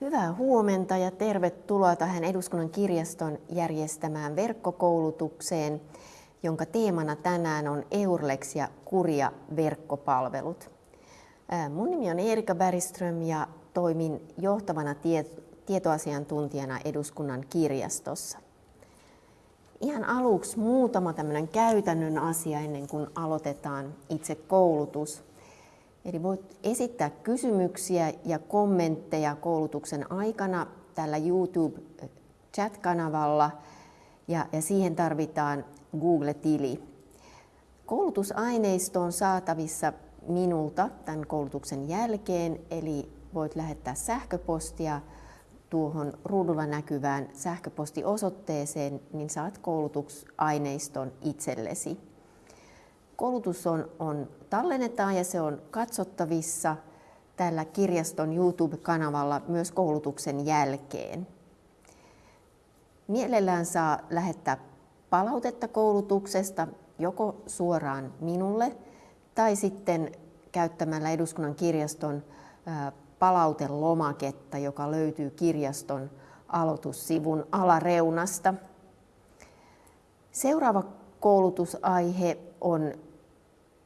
Hyvää huomenta ja tervetuloa tähän Eduskunnan kirjaston järjestämään verkkokoulutukseen, jonka teemana tänään on Eurlex ja Kuria verkkopalvelut. Mun nimi on Erika Bergström ja toimin johtavana tietoasiantuntijana Eduskunnan kirjastossa. Ihan aluksi muutama tämmöinen käytännön asia ennen kuin aloitetaan itse koulutus. Eli voit esittää kysymyksiä ja kommentteja koulutuksen aikana tällä YouTube chat-kanavalla ja, ja siihen tarvitaan Google-tili. Koulutusaineisto on saatavissa minulta tämän koulutuksen jälkeen, eli voit lähettää sähköpostia tuohon ruudulla näkyvään sähköpostiosoitteeseen, niin saat koulutusaineiston itsellesi. Koulutus on, on tallennetaan ja se on katsottavissa tällä kirjaston YouTube-kanavalla myös koulutuksen jälkeen. Mielellään saa lähettää palautetta koulutuksesta joko suoraan minulle tai sitten käyttämällä eduskunnan kirjaston palautelomaketta, joka löytyy kirjaston aloitussivun alareunasta. Seuraava koulutusaihe on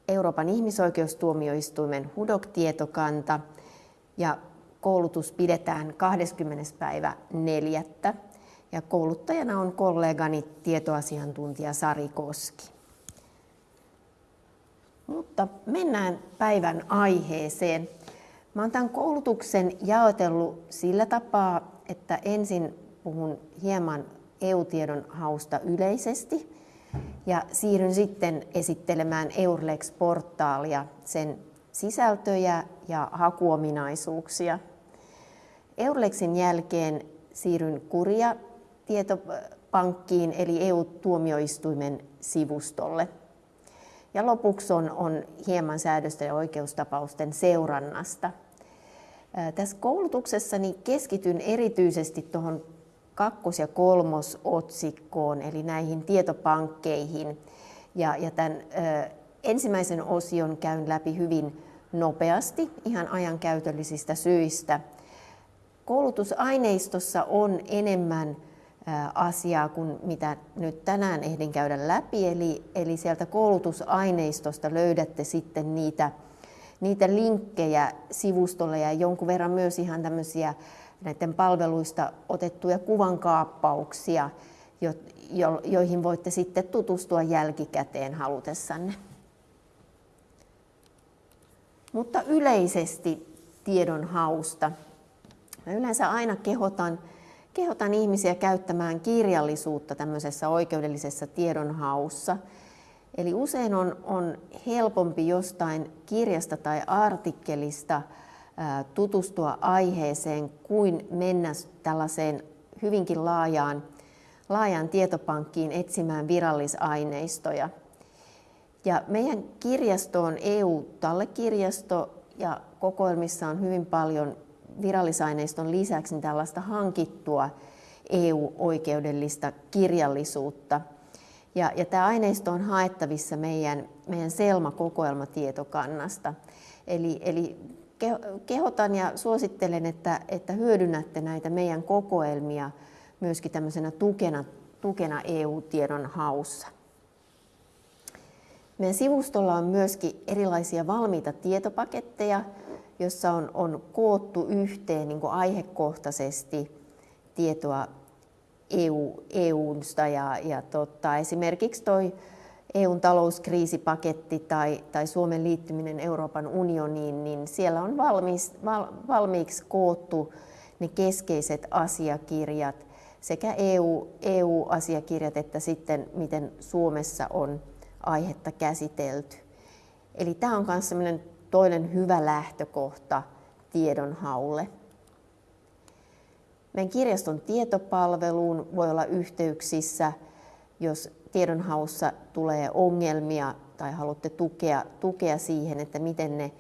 Euroopan ihmisoikeustuomioistuimen HUDOK-tietokanta ja koulutus pidetään 20. päivä 4. Ja kouluttajana on kollegani tietoasiantuntija Sari Koski. Mutta mennään päivän aiheeseen. Mä oon tämän koulutuksen jaotellut sillä tapaa, että ensin puhun hieman EU-tiedon hausta yleisesti ja siirryn sitten esittelemään Eurlex-portaalia, sen sisältöjä ja hakuominaisuuksia. Eurlexin jälkeen siirryn Kuria tietopankkiin eli EU-tuomioistuimen sivustolle. Ja lopuksi on, on hieman säädöstä ja oikeustapausten seurannasta. Tässä koulutuksessa niin keskityn erityisesti tuohon kakkos- ja kolmosotsikkoon, eli näihin tietopankkeihin. Ja, ja tämän ö, ensimmäisen osion käyn läpi hyvin nopeasti, ihan ajankäytöllisistä syistä. Koulutusaineistossa on enemmän asiaa kuin mitä nyt tänään ehdin käydä läpi. Eli, eli sieltä koulutusaineistosta löydätte sitten niitä, niitä linkkejä sivustolle ja jonkun verran myös ihan tämmöisiä näiden palveluista otettuja kuvankaappauksia, jo, jo, joihin voitte sitten tutustua jälkikäteen halutessanne. Mutta yleisesti tiedon hausta. Mä yleensä aina kehotan, kehotan ihmisiä käyttämään kirjallisuutta tämmöisessä oikeudellisessa tiedonhaussa. Eli usein on, on helpompi jostain kirjasta tai artikkelista tutustua aiheeseen kuin mennä tällaiseen hyvinkin laajaan, laajaan tietopankkiin etsimään virallisaineistoja. Ja meidän kirjasto on EU-tallekirjasto ja kokoelmissa on hyvin paljon virallisaineiston lisäksi tällaista hankittua EU-oikeudellista kirjallisuutta. Ja, ja tämä aineisto on haettavissa meidän, meidän Selma-kokoelmatietokannasta. Eli, eli kehotan ja suosittelen, että, että hyödynnätte näitä meidän kokoelmia myöskin tämmöisenä tukena, tukena EU-tiedon haussa. Meidän sivustolla on myöskin erilaisia valmiita tietopaketteja, jossa on, on koottu yhteen niin aihekohtaisesti tietoa EU, EUsta ja, ja tota, esimerkiksi toi EUn talouskriisipaketti tai, tai Suomen liittyminen Euroopan unioniin, niin siellä on valmis, val, valmiiksi koottu ne keskeiset asiakirjat, sekä EU, EU-asiakirjat että sitten miten Suomessa on aihetta käsitelty. Eli tämä on myös toinen hyvä lähtökohta tiedonhaulle. Meidän kirjaston tietopalveluun voi olla yhteyksissä, jos tiedonhaussa tulee ongelmia tai haluatte tukea, tukea siihen, että miten ne,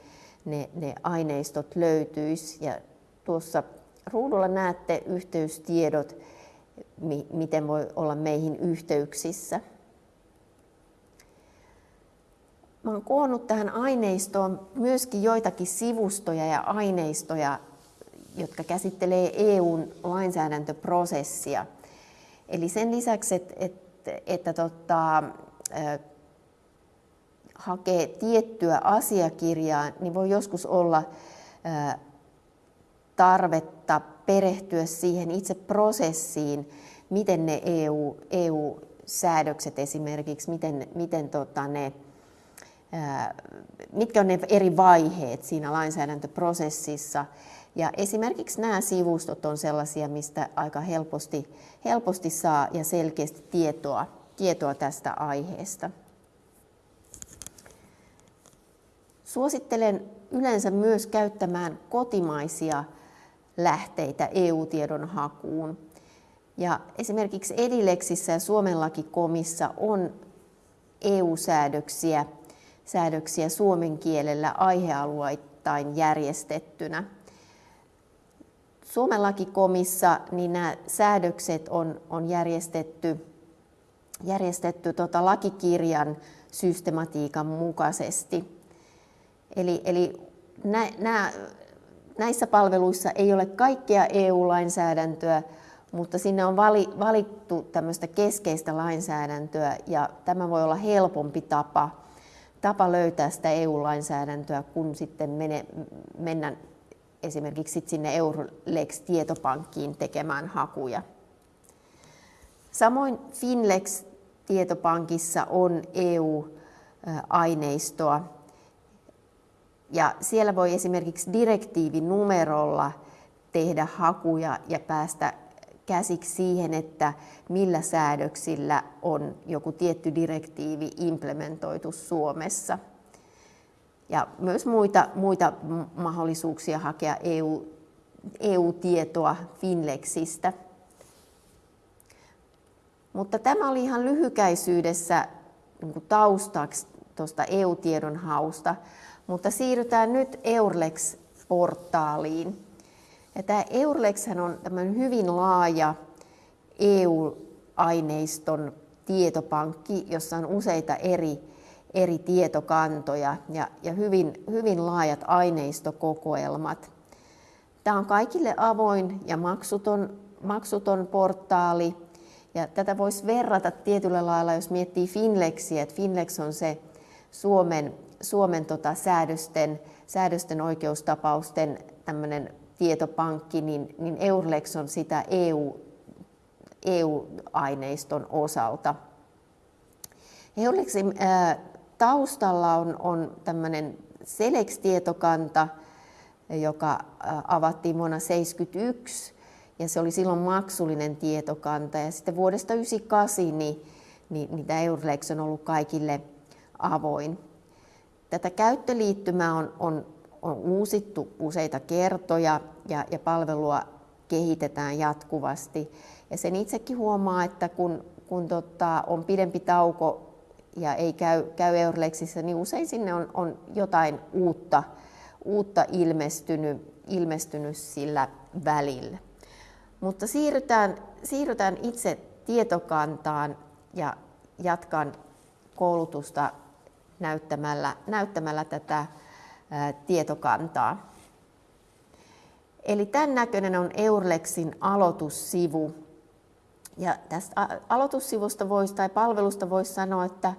ne, ne aineistot löytyisi. Ja tuossa ruudulla näette yhteystiedot, mi, miten voi olla meihin yhteyksissä. Mä olen koonnut tähän aineistoon myöskin joitakin sivustoja ja aineistoja, jotka käsittelee EUn lainsäädäntöprosessia. Eli sen lisäksi, että, että tota, hakee tiettyä asiakirjaa, niin voi joskus olla tarvetta perehtyä siihen itse prosessiin, miten ne EU, EU-säädökset esimerkiksi, miten, miten tota ne, mitkä on ne eri vaiheet siinä lainsäädäntöprosessissa. Ja esimerkiksi nämä sivustot on sellaisia, mistä aika helposti, helposti saa ja selkeästi tietoa, tietoa tästä aiheesta. Suosittelen yleensä myös käyttämään kotimaisia lähteitä EU-tiedon hakuun. Ja esimerkiksi Edileksissä ja Suomen lakikomissa on EU-säädöksiä säädöksiä suomen kielellä aihealueittain järjestettynä. Suomen lakikomissa niin nämä säädökset on, on järjestetty, järjestetty tota lakikirjan systematiikan mukaisesti. Eli, eli nä, nä, näissä palveluissa ei ole kaikkea EU-lainsäädäntöä, mutta sinne on vali, valittu tämmöistä keskeistä lainsäädäntöä ja tämä voi olla helpompi tapa, tapa löytää sitä EU-lainsäädäntöä, kun sitten mene, mennä esimerkiksi sinne Eurolex-tietopankkiin tekemään hakuja. Samoin Finlex-tietopankissa on EU-aineistoa, ja siellä voi esimerkiksi direktiivinumerolla tehdä hakuja ja päästä käsiksi siihen, että millä säädöksillä on joku tietty direktiivi implementoitu Suomessa. Ja myös muita, muita mahdollisuuksia hakea EU, EU-tietoa Finlexistä. Mutta tämä oli ihan lyhykäisyydessä niin taustaksi tuosta EU-tiedon hausta. Mutta siirrytään nyt Eurlex-portaaliin. Ja tämä Eurlex on tämmöinen hyvin laaja EU-aineiston tietopankki, jossa on useita eri, eri tietokantoja ja, ja hyvin, hyvin laajat aineistokokoelmat. Tämä on kaikille avoin ja maksuton, maksuton portaali. Ja tätä voisi verrata tietyllä lailla, jos miettii Finlexiä, että Finlex on se Suomen Suomen tota, säädösten, säädösten oikeustapausten tämmöinen tietopankki, niin, niin Eurlex on sitä EU, EU-aineiston osalta. Eurlexin ää, taustalla on, on tämmöinen Selex-tietokanta, joka avattiin vuonna 1971 ja se oli silloin maksullinen tietokanta. Ja sitten vuodesta 1998 niin, niin, niin Eurlex on ollut kaikille avoin. Tätä käyttöliittymää on, on, on uusittu useita kertoja ja, ja palvelua kehitetään jatkuvasti. Ja sen itsekin huomaa, että kun, kun tota, on pidempi tauko ja ei käy, käy Eurlexissä, niin usein sinne on, on jotain uutta, uutta ilmestynyt, ilmestynyt sillä välillä. Mutta siirrytään, siirrytään itse tietokantaan ja jatkan koulutusta näyttämällä, näyttämällä tätä ää, tietokantaa. Eli tämän näköinen on Eurlexin aloitussivu. Ja tästä aloitussivusta voisi, tai palvelusta voisi sanoa, että,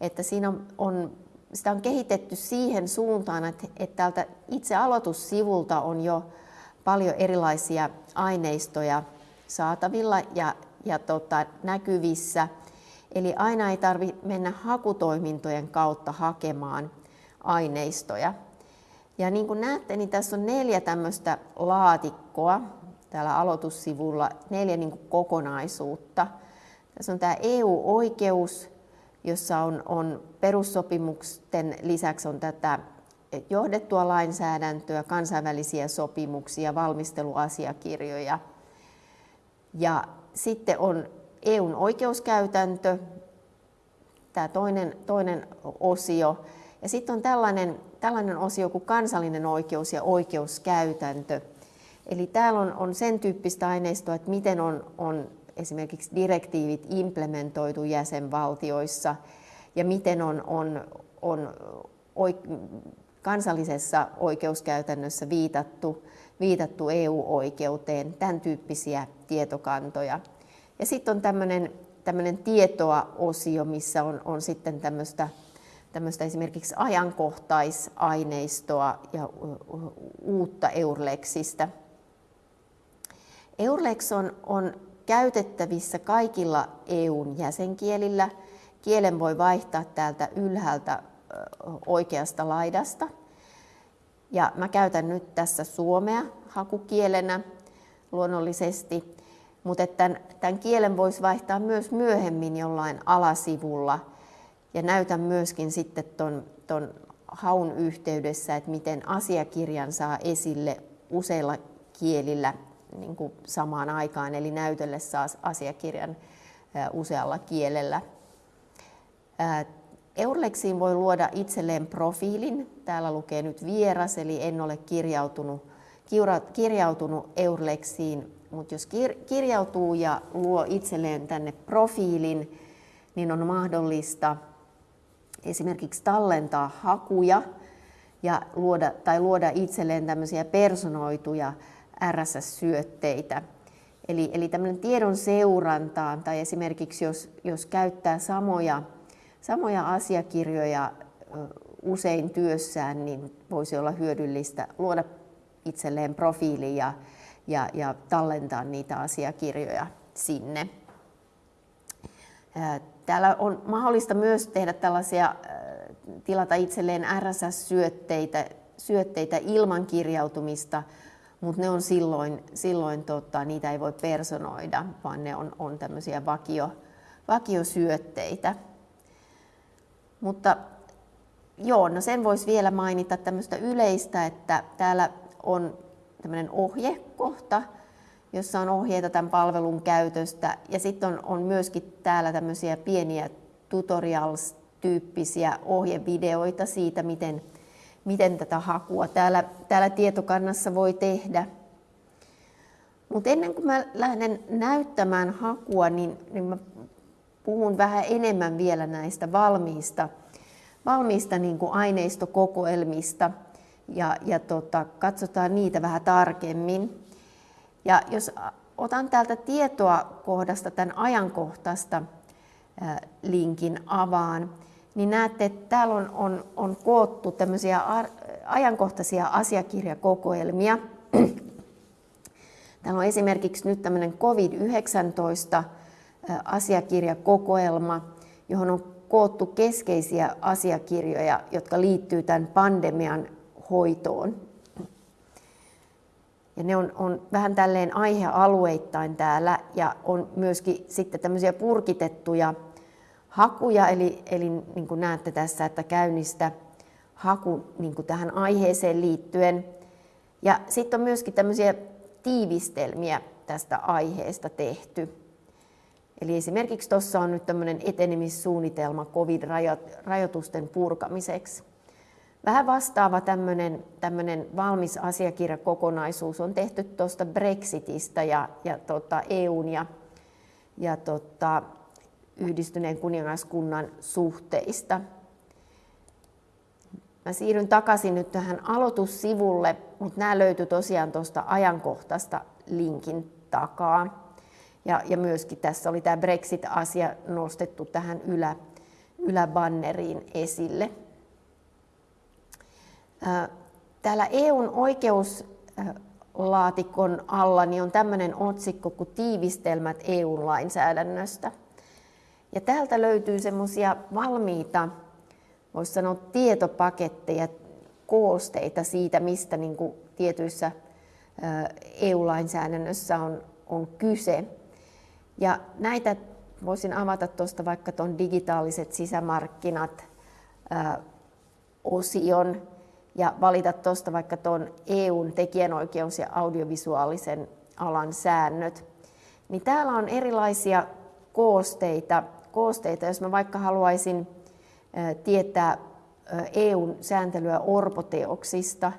että siinä on, on, sitä on kehitetty siihen suuntaan, että, että täältä itse aloitussivulta on jo paljon erilaisia aineistoja saatavilla ja, ja tota, näkyvissä – Eli aina ei tarvitse mennä hakutoimintojen kautta hakemaan aineistoja. Ja niin kuin näette, niin tässä on neljä tämmöistä laatikkoa täällä aloitussivulla, neljä niin kuin kokonaisuutta. Tässä on tämä EU-oikeus, jossa on, on perussopimusten lisäksi on tätä johdettua lainsäädäntöä, kansainvälisiä sopimuksia, valmisteluasiakirjoja. Ja sitten on EUn oikeuskäytäntö, tämä toinen, toinen osio. Ja sitten on tällainen, tällainen osio kuin kansallinen oikeus ja oikeuskäytäntö. Eli täällä on, on sen tyyppistä aineistoa, että miten on, on esimerkiksi direktiivit implementoitu jäsenvaltioissa ja miten on, on, on kansallisessa oikeuskäytännössä viitattu, viitattu EU-oikeuteen, tämän tyyppisiä tietokantoja. Ja sitten on tämmöinen tämmöinen tietoa-osio, missä on, on sitten tämmöistä, tämmöistä esimerkiksi ajankohtaisaineistoa ja uutta Eurlexistä. Eurlex on, on käytettävissä kaikilla EUn jäsenkielillä. Kielen voi vaihtaa täältä ylhäältä oikeasta laidasta. Ja mä käytän nyt tässä suomea hakukielenä luonnollisesti, mutta tämän, tämän kielen voisi vaihtaa myös myöhemmin jollain alasivulla. Ja näytän myöskin sitten ton, ton haun yhteydessä, että miten asiakirjan saa esille useilla kielillä niin kuin samaan aikaan, eli näytölle saa asiakirjan usealla kielellä. Eurlexiin voi luoda itselleen profiilin. Täällä lukee nyt vieras, eli en ole kirjautunut, kirjautunut Eurlexiin, mutta jos kirjautuu ja luo itselleen tänne profiilin, niin on mahdollista esimerkiksi tallentaa hakuja ja luoda, tai luoda itselleen tämmöisiä personoituja RSS-syötteitä. Eli, eli tämmöinen tiedon seurantaan tai esimerkiksi jos, jos käyttää samoja, samoja asiakirjoja usein työssään, niin voisi olla hyödyllistä luoda itselleen profiili ja, ja, ja tallentaa niitä asiakirjoja sinne. Täällä on mahdollista myös tehdä tällaisia, tilata itselleen RSS-syötteitä syötteitä ilman kirjautumista, mutta ne on silloin, silloin tota, niitä ei voi personoida, vaan ne on, on tämmöisiä vakio, vakiosyötteitä. Mutta joo, no sen voisi vielä mainita tämmöistä yleistä, että täällä on tämmöinen ohjekohta, jossa on ohjeita tämän palvelun käytöstä. Ja sitten on, on myöskin täällä tämmöisiä pieniä tutorials-tyyppisiä ohjevideoita siitä, miten, miten tätä hakua täällä, täällä tietokannassa voi tehdä. Mutta ennen kuin mä lähden näyttämään hakua, niin, niin mä puhun vähän enemmän vielä näistä valmiista, valmiista niin kuin aineistokokoelmista – ja, ja tota, katsotaan niitä vähän tarkemmin. Ja jos otan täältä tietoa kohdasta tämän ajankohtaista linkin avaan, niin näette, että täällä on, on, on koottu tämmöisiä ajankohtaisia asiakirjakokoelmia. Täällä on esimerkiksi nyt tämmöinen COVID-19 asiakirjakokoelma, johon on koottu keskeisiä asiakirjoja, jotka liittyy tämän pandemian hoitoon. Ja ne on, on vähän tälleen aihealueittain täällä ja on myöskin sitten tämmöisiä purkitettuja hakuja, eli, eli niin kuin näette tässä, että käynnistä haku niin kuin tähän aiheeseen liittyen. Ja sitten on myöskin tämmöisiä tiivistelmiä tästä aiheesta tehty. Eli esimerkiksi tuossa on nyt tämmöinen etenemissuunnitelma COVID-rajoitusten purkamiseksi. Vähän vastaava tämmöinen, tämmöinen valmis asiakirjakokonaisuus on tehty tuosta Brexitistä ja, ja tota EUn ja, ja tota, yhdistyneen kuningaskunnan suhteista. Mä siirryn takaisin nyt tähän aloitussivulle, mutta nämä löytyy tosiaan tuosta ajankohtaista linkin takaa. Ja, ja myöskin tässä oli tämä Brexit-asia nostettu tähän ylä, yläbanneriin esille. Täällä EUn oikeuslaatikon alla niin on tämmöinen otsikko kuin tiivistelmät EU-lainsäädännöstä. Ja täältä löytyy semmoisia valmiita, voisi sanoa tietopaketteja, koosteita siitä, mistä niin kuin tietyissä EU-lainsäädännössä on, on kyse. Ja näitä voisin avata tuosta vaikka tuon digitaaliset sisämarkkinat osion ja valita tuosta vaikka tuon EUn tekijänoikeus- ja audiovisuaalisen alan säännöt. Niin täällä on erilaisia koosteita, koosteita, jos mä vaikka haluaisin tietää EUn sääntelyä orpoteoksista,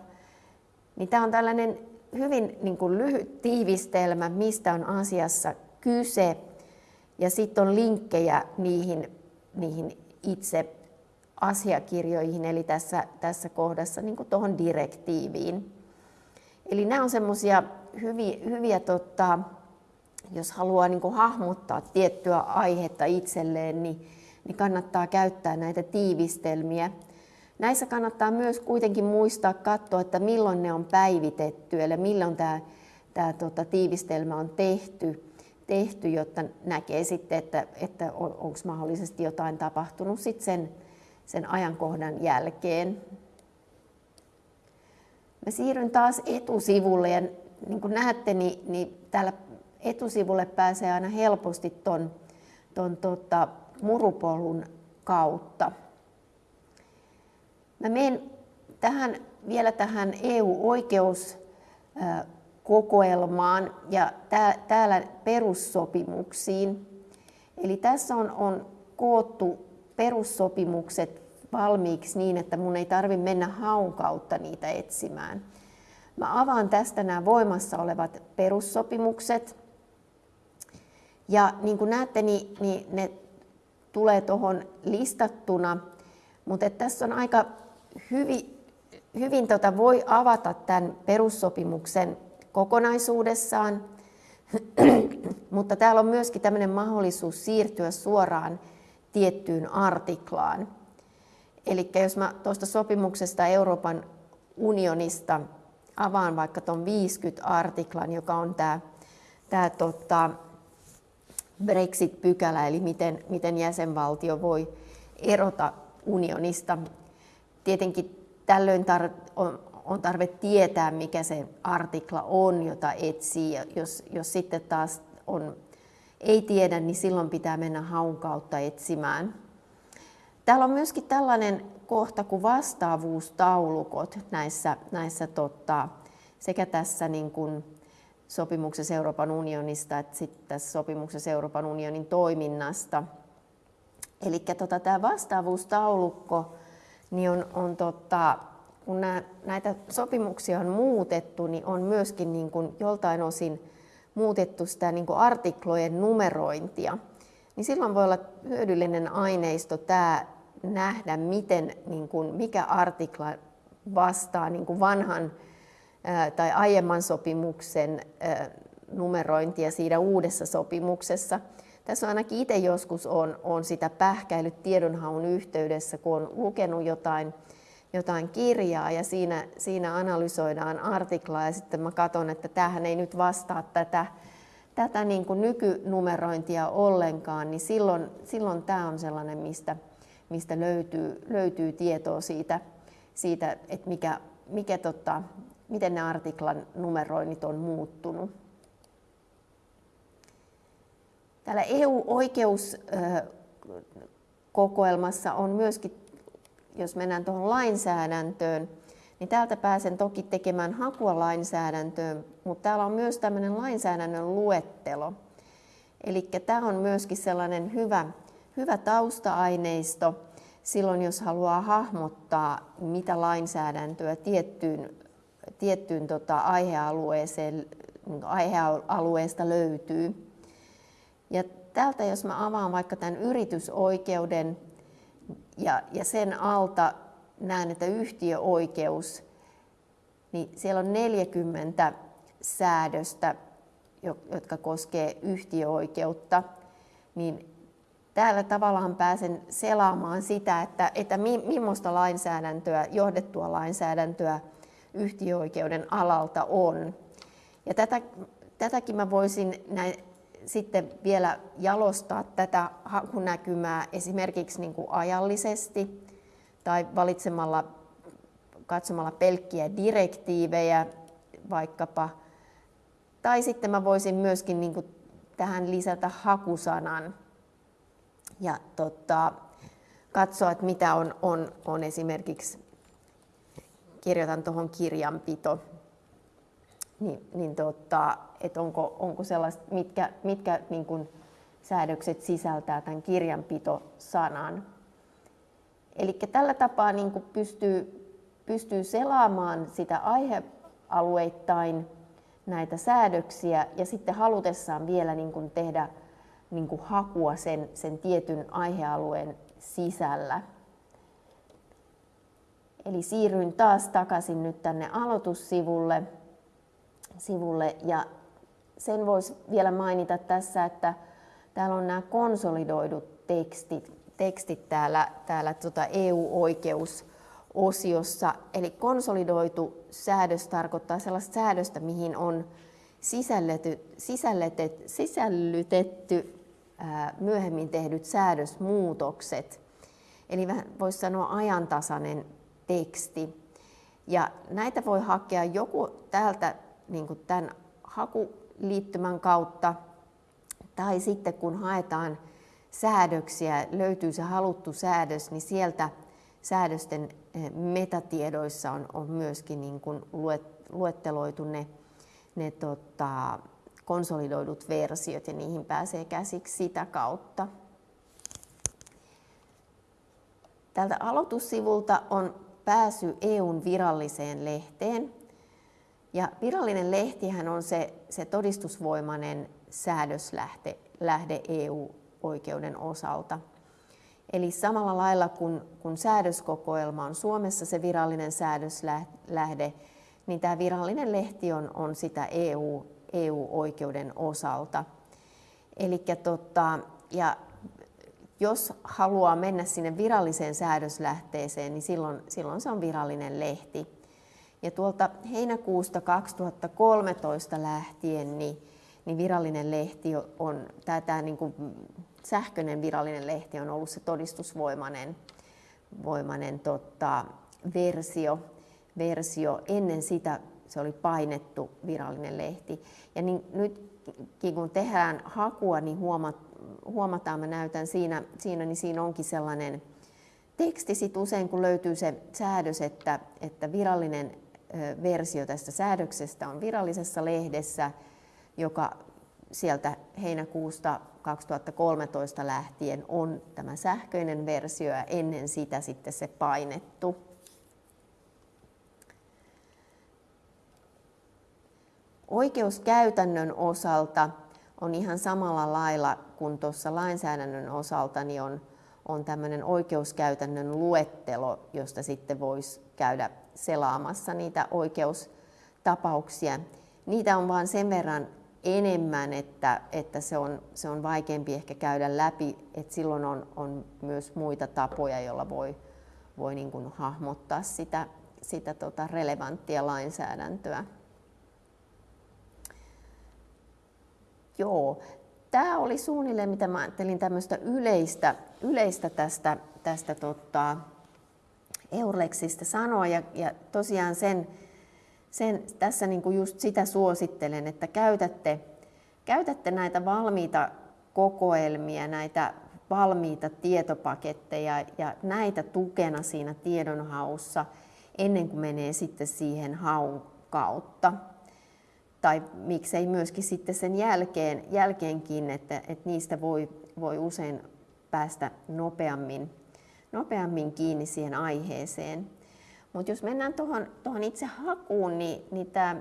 niin tämä on tällainen hyvin niin kuin lyhyt tiivistelmä, mistä on asiassa kyse, ja sitten on linkkejä niihin, niihin itse asiakirjoihin, eli tässä, tässä kohdassa niin tuohon direktiiviin. Eli nämä on semmoisia hyviä, hyviä tota, jos haluaa niin hahmottaa tiettyä aihetta itselleen, niin, niin kannattaa käyttää näitä tiivistelmiä. Näissä kannattaa myös kuitenkin muistaa katsoa, että milloin ne on päivitetty, eli milloin tämä, tämä tota, tiivistelmä on tehty, tehty, jotta näkee sitten, että, että on, onko mahdollisesti jotain tapahtunut sitten sen, sen ajankohdan jälkeen. Mä siirryn taas etusivulle ja niin kuin näette, niin, niin täällä etusivulle pääsee aina helposti ton, ton tota, murupolun kautta. Mä menen tähän, vielä tähän EU-oikeuskokoelmaan ja tää, täällä perussopimuksiin. Eli tässä on, on koottu perussopimukset valmiiksi niin, että mun ei tarvi mennä haun kautta niitä etsimään. Mä avaan tästä nämä voimassa olevat perussopimukset. Ja niin kuin näette, niin, niin ne tulee tuohon listattuna, mutta tässä on aika hyvin, hyvin tota voi avata tämän perussopimuksen kokonaisuudessaan, mutta täällä on myöskin tämmöinen mahdollisuus siirtyä suoraan tiettyyn artiklaan. Eli jos mä tuosta sopimuksesta Euroopan unionista avaan vaikka tuon 50 artiklan, joka on tämä, tota, Brexit-pykälä, eli miten, miten jäsenvaltio voi erota unionista. Tietenkin tällöin tar- on, on tarve tietää, mikä se artikla on, jota etsii. Ja jos, jos sitten taas on, ei tiedä, niin silloin pitää mennä haun kautta etsimään. Täällä on myöskin tällainen kohta kuin vastaavuustaulukot näissä, näissä tota, sekä tässä niin kuin sopimuksessa Euroopan unionista että sitten tässä sopimuksessa Euroopan unionin toiminnasta. Eli tota, tämä vastaavuustaulukko niin on, on tota, kun nää, näitä sopimuksia on muutettu, niin on myöskin niin kuin joltain osin muutettu sitä niin artiklojen numerointia. Niin silloin voi olla hyödyllinen aineisto tämä nähdä, miten, niin kuin, mikä artikla vastaa niin vanhan tai aiemman sopimuksen numerointia siinä uudessa sopimuksessa. Tässä on ainakin itse joskus on, on sitä pähkäillyt tiedonhaun yhteydessä, kun on lukenut jotain, jotain kirjaa ja siinä, siinä analysoidaan artiklaa ja sitten mä katson, että tämähän ei nyt vastaa tätä, tätä niin kuin nykynumerointia ollenkaan, niin silloin, silloin tämä on sellainen, mistä, mistä löytyy, löytyy tietoa siitä, siitä että mikä, mikä tota, miten ne artiklan numeroinnit on muuttunut. Täällä EU-oikeuskokoelmassa on myöskin, jos mennään tuohon lainsäädäntöön, niin täältä pääsen toki tekemään hakua lainsäädäntöön, mutta täällä on myös tämmöinen lainsäädännön luettelo. Eli tämä on myöskin sellainen hyvä, hyvä tausta-aineisto silloin, jos haluaa hahmottaa, mitä lainsäädäntöä tiettyyn tiettyyn tota, aihealueeseen, aihealueesta löytyy. Ja täältä jos mä avaan vaikka tämän yritysoikeuden ja, ja sen alta näen, että yhtiöoikeus, niin siellä on 40 säädöstä, jotka koskee yhtiöoikeutta, niin täällä tavallaan pääsen selaamaan sitä, että, että millaista lainsäädäntöä, johdettua lainsäädäntöä yhtiöoikeuden alalta on. Ja tätä, tätäkin mä voisin näin, sitten vielä jalostaa tätä hakunäkymää esimerkiksi niin kuin ajallisesti tai valitsemalla, katsomalla pelkkiä direktiivejä vaikkapa. Tai sitten mä voisin myöskin niin kuin tähän lisätä hakusanan ja tota, katsoa, että mitä on, on, on esimerkiksi kirjoitan tuohon kirjanpito, niin, niin tota, että onko, onko sellaista, mitkä, mitkä niin kun säädökset sisältää tämän kirjanpito-sanan. Eli tällä tapaa niin pystyy, pystyy selaamaan sitä aihealueittain näitä säädöksiä ja sitten halutessaan vielä niin kuin tehdä niin kuin hakua sen, sen tietyn aihealueen sisällä. Eli siirryin taas takaisin nyt tänne aloitussivulle sivulle, ja sen voisi vielä mainita tässä, että täällä on nämä konsolidoidut tekstit, tekstit täällä, täällä tota EU-oikeusosiossa. Eli konsolidoitu säädös tarkoittaa sellaista säädöstä, mihin on sisällytetty, sisällytetty ää, myöhemmin tehdyt säädösmuutokset. Eli voisi sanoa ajantasainen teksti. Ja näitä voi hakea joku täältä niin kuin tämän hakuliittymän kautta, tai sitten kun haetaan säädöksiä, löytyy se haluttu säädös, niin sieltä säädösten eh, metatiedoissa on, on myöskin niin kuin luetteloitu ne, ne tota, konsolidoidut versiot ja niihin pääsee käsiksi sitä kautta. Tältä aloitussivulta on pääsy EUn viralliseen lehteen. Ja virallinen lehtihän on se, se todistusvoimainen säädöslähde lähde EU-oikeuden osalta. Eli samalla lailla kuin kun säädöskokoelma on Suomessa se virallinen säädöslähde, niin tämä virallinen lehti on, on sitä EU, EU-oikeuden osalta. Eli tota, ja jos haluaa mennä sinne viralliseen säädöslähteeseen, niin silloin, silloin se on virallinen lehti. Ja tuolta heinäkuusta 2013 lähtien niin, niin virallinen lehti on, tämä, tämä niin kuin sähköinen virallinen lehti on ollut se todistusvoimainen voimainen, tota, versio, versio. Ennen sitä se oli painettu virallinen lehti. Ja niin, nytkin kun tehdään hakua, niin huomat, huomataan, mä näytän siinä, siinä, niin siinä onkin sellainen teksti sit usein, kun löytyy se säädös, että, että virallinen versio tästä säädöksestä on virallisessa lehdessä, joka sieltä heinäkuusta 2013 lähtien on tämä sähköinen versio ja ennen sitä sitten se painettu. Oikeuskäytännön osalta on ihan samalla lailla kuin tuossa lainsäädännön osalta, niin on, on tämmöinen oikeuskäytännön luettelo, josta sitten voisi käydä selaamassa niitä oikeustapauksia. Niitä on vain sen verran enemmän, että, että se, on, se on vaikeampi ehkä käydä läpi, että silloin on, on myös muita tapoja, joilla voi, voi niin kuin hahmottaa sitä, sitä tota relevanttia lainsäädäntöä. Joo, tämä oli suunnilleen, mitä mä ajattelin tämmöistä yleistä, yleistä tästä, tästä tota, Eurlexistä sanoa. Ja, ja tosiaan sen, sen, tässä niin kuin just sitä suosittelen, että käytätte, käytätte näitä valmiita kokoelmia, näitä valmiita tietopaketteja ja näitä tukena siinä tiedonhaussa ennen kuin menee sitten siihen haun kautta tai miksei myöskin sitten sen jälkeen, jälkeenkin, että, että niistä voi, voi usein päästä nopeammin, nopeammin kiinni siihen aiheeseen. Mutta jos mennään tuohon itse hakuun, niin, niin tämä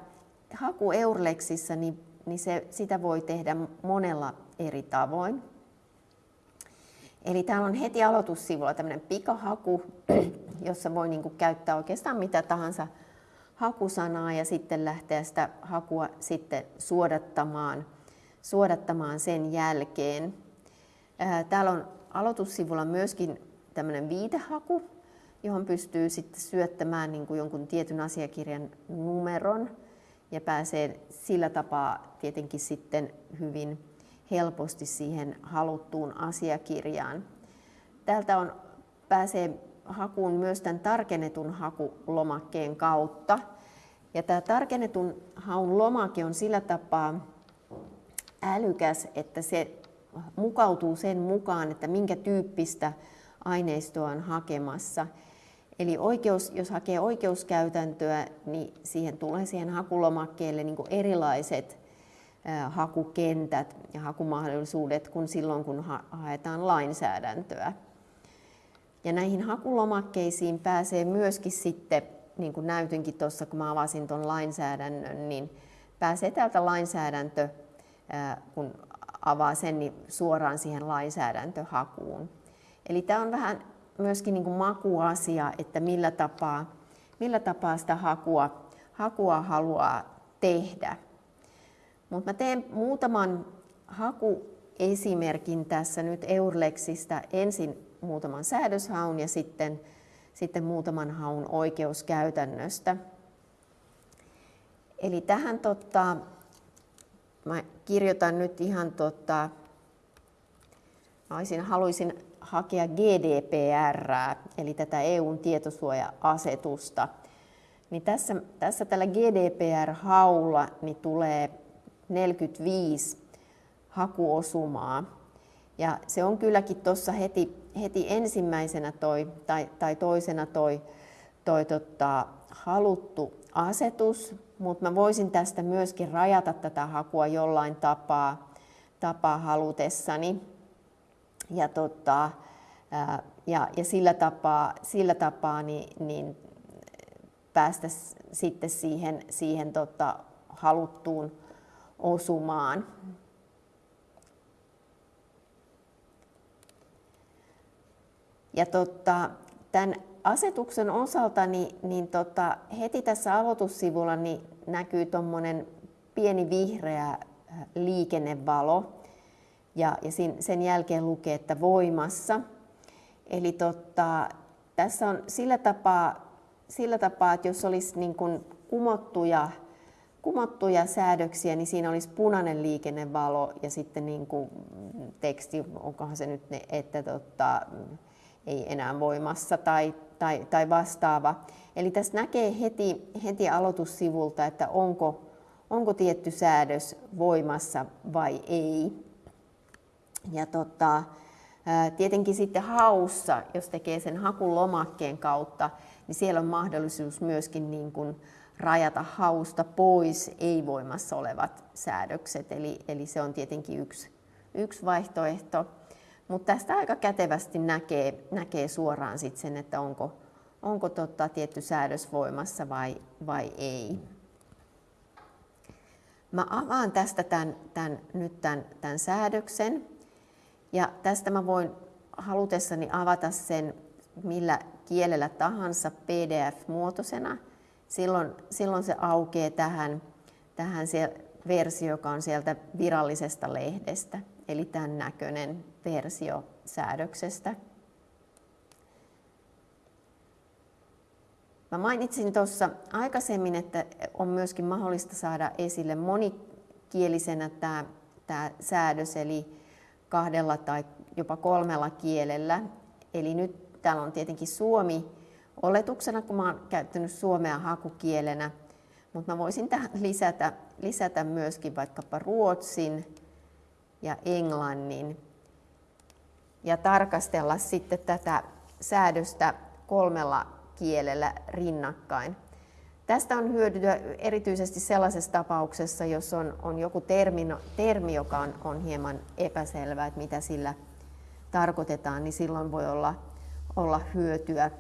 haku Eurlexissa, niin, niin se, sitä voi tehdä monella eri tavoin. Eli täällä on heti aloitussivulla tämmöinen pikahaku, jossa voi niinku käyttää oikeastaan mitä tahansa hakusanaa ja sitten lähteä sitä hakua sitten suodattamaan, suodattamaan sen jälkeen. Täällä on aloitussivulla myöskin tämmöinen viitehaku, johon pystyy sitten syöttämään niin kuin jonkun tietyn asiakirjan numeron ja pääsee sillä tapaa tietenkin sitten hyvin helposti siihen haluttuun asiakirjaan. Täältä on, pääsee hakuun myös tämän tarkennetun hakulomakkeen kautta. Ja tämä tarkennetun haun lomake on sillä tapaa älykäs, että se mukautuu sen mukaan, että minkä tyyppistä aineistoa on hakemassa. Eli oikeus, jos hakee oikeuskäytäntöä, niin siihen tulee siihen hakulomakkeelle niin erilaiset hakukentät ja hakumahdollisuudet kuin silloin, kun haetaan lainsäädäntöä. Ja näihin hakulomakkeisiin pääsee myöskin sitten, niin kuin näytinkin tuossa, kun mä avasin tuon lainsäädännön, niin pääsee täältä lainsäädäntö, kun avaa sen, niin suoraan siihen lainsäädäntöhakuun. Eli tämä on vähän myöskin niin kuin makuasia, että millä tapaa millä tapaa sitä hakua, hakua haluaa tehdä. Mutta mä teen muutaman hakuesimerkin tässä nyt Eurlexistä. Ensin muutaman säädöshaun ja sitten, sitten muutaman haun oikeuskäytännöstä. Eli tähän tota, mä kirjoitan nyt ihan tota, mä olisin, haluaisin hakea GDPR, eli tätä EUn tietosuoja-asetusta. Niin tässä, tässä tällä GDPR-haulla niin tulee 45 hakuosumaa. Ja se on kylläkin tuossa heti, heti ensimmäisenä toi, tai, tai toisena toi, toi tota, haluttu asetus, mutta mä voisin tästä myöskin rajata tätä hakua jollain tapaa, tapaa halutessani. Ja, tota, ja, ja sillä tapaa, sillä tapaa niin, niin päästä sitten siihen, siihen tota, haluttuun osumaan. Ja tota, tämän asetuksen osalta niin, niin tota, heti tässä aloitussivulla niin näkyy tuommoinen pieni vihreä äh, liikennevalo ja, ja sen jälkeen lukee, että voimassa. Eli tota, tässä on sillä tapaa, sillä tapaa, että jos olisi niin kuin kumottuja, kumottuja säädöksiä, niin siinä olisi punainen liikennevalo ja sitten niin kuin teksti, onkohan se nyt ne, että tota, ei enää voimassa tai, tai, tai vastaava. Eli tässä näkee heti, heti aloitussivulta, että onko, onko tietty säädös voimassa vai ei. Ja tota, tietenkin sitten haussa, jos tekee sen hakulomakkeen kautta, niin siellä on mahdollisuus myöskin niin kuin rajata hausta pois ei-voimassa olevat säädökset. Eli, eli se on tietenkin yksi, yksi vaihtoehto. Mutta tästä aika kätevästi näkee, näkee suoraan sit sen, että onko, onko tota tietty säädös voimassa vai, vai ei. Mä avaan tästä tämän, tämän, nyt tämän, tämän säädöksen. Ja tästä mä voin halutessani avata sen millä kielellä tahansa PDF-muotoisena. Silloin, silloin se aukeaa tähän, tähän se versio, joka on sieltä virallisesta lehdestä, eli tämän näköinen versio säädöksestä. Mä mainitsin tuossa aikaisemmin, että on myöskin mahdollista saada esille monikielisenä tämä, tämä säädös, eli kahdella tai jopa kolmella kielellä. Eli nyt täällä on tietenkin suomi oletuksena, kun mä oon käyttänyt suomea hakukielenä, mutta mä voisin tähän lisätä, lisätä myöskin vaikkapa ruotsin ja englannin ja tarkastella sitten tätä säädöstä kolmella kielellä rinnakkain. Tästä on hyötyä erityisesti sellaisessa tapauksessa, jos on, on joku termi, termi joka on, on hieman epäselvä, että mitä sillä tarkoitetaan, niin silloin voi olla, olla hyötyä,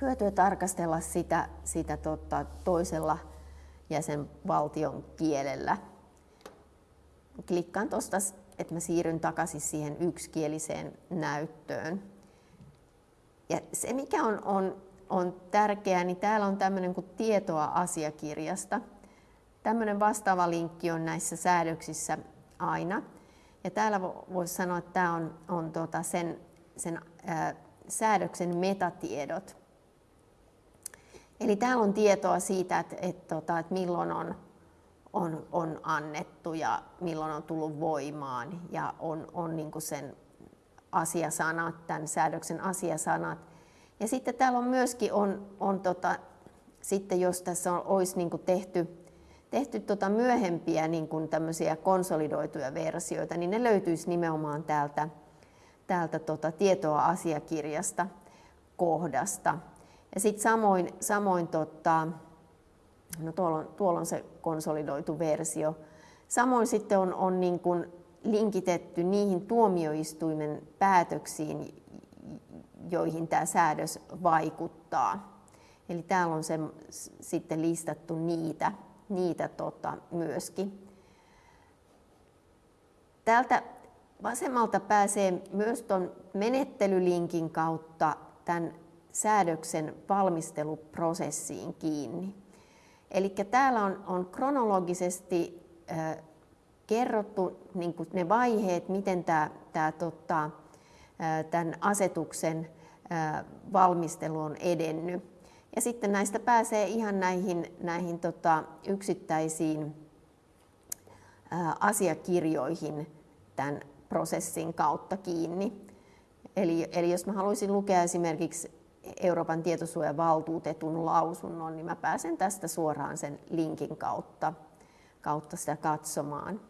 hyötyä tarkastella sitä, sitä tota, toisella jäsenvaltion kielellä. Klikkaan tuosta, että mä siirryn takaisin siihen yksikieliseen näyttöön. Ja se, mikä on, on on tärkeää, niin täällä on tämmöinen kuin tietoa asiakirjasta. Tämmöinen vastaava linkki on näissä säädöksissä aina. Ja täällä voisi sanoa, että tämä on, on tota sen, sen ää, säädöksen metatiedot. Eli täällä on tietoa siitä, että, että, tota, että milloin on, on, on annettu ja milloin on tullut voimaan ja on, on niin sen asiasanat, tämän säädöksen asiasanat ja sitten täällä on myöskin, on, on tota, sitten jos tässä on, olisi niin tehty, tehty tota myöhempiä niin kuin konsolidoituja versioita, niin ne löytyisi nimenomaan täältä, täältä tota tietoa asiakirjasta kohdasta. Ja sitten samoin, samoin tota, no tuolla, on, tuolla on se konsolidoitu versio. Samoin sitten on, on niin kuin linkitetty niihin tuomioistuimen päätöksiin, joihin tämä säädös vaikuttaa. Eli täällä on se, sitten listattu niitä, niitä tota, myöskin. Täältä vasemmalta pääsee myös tuon menettelylinkin kautta tämän säädöksen valmisteluprosessiin kiinni. Eli täällä on, on kronologisesti äh, kerrottu niin ne vaiheet, miten tämä, tämä tota, äh, tämän asetuksen äh, valmistelu on edennyt. Ja sitten näistä pääsee ihan näihin, näihin tota, yksittäisiin asiakirjoihin tämän prosessin kautta kiinni. Eli, eli jos mä haluaisin lukea esimerkiksi Euroopan tietosuojavaltuutetun lausunnon, niin mä pääsen tästä suoraan sen linkin kautta, kautta sitä katsomaan.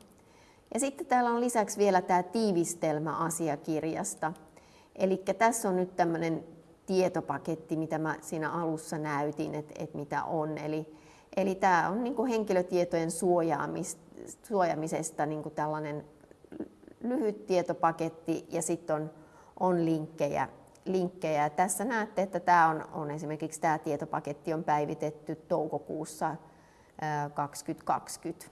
Ja sitten täällä on lisäksi vielä tämä tiivistelmä asiakirjasta. Eli tässä on nyt tämmöinen tietopaketti, mitä mä siinä alussa näytin, että, että mitä on. Eli, eli tämä on niin kuin henkilötietojen suojaamisesta niin kuin tällainen lyhyt tietopaketti ja sitten on, on linkkejä. Linkkejä. Tässä näette, että tämä on, on esimerkiksi tämä tietopaketti on päivitetty toukokuussa 2020.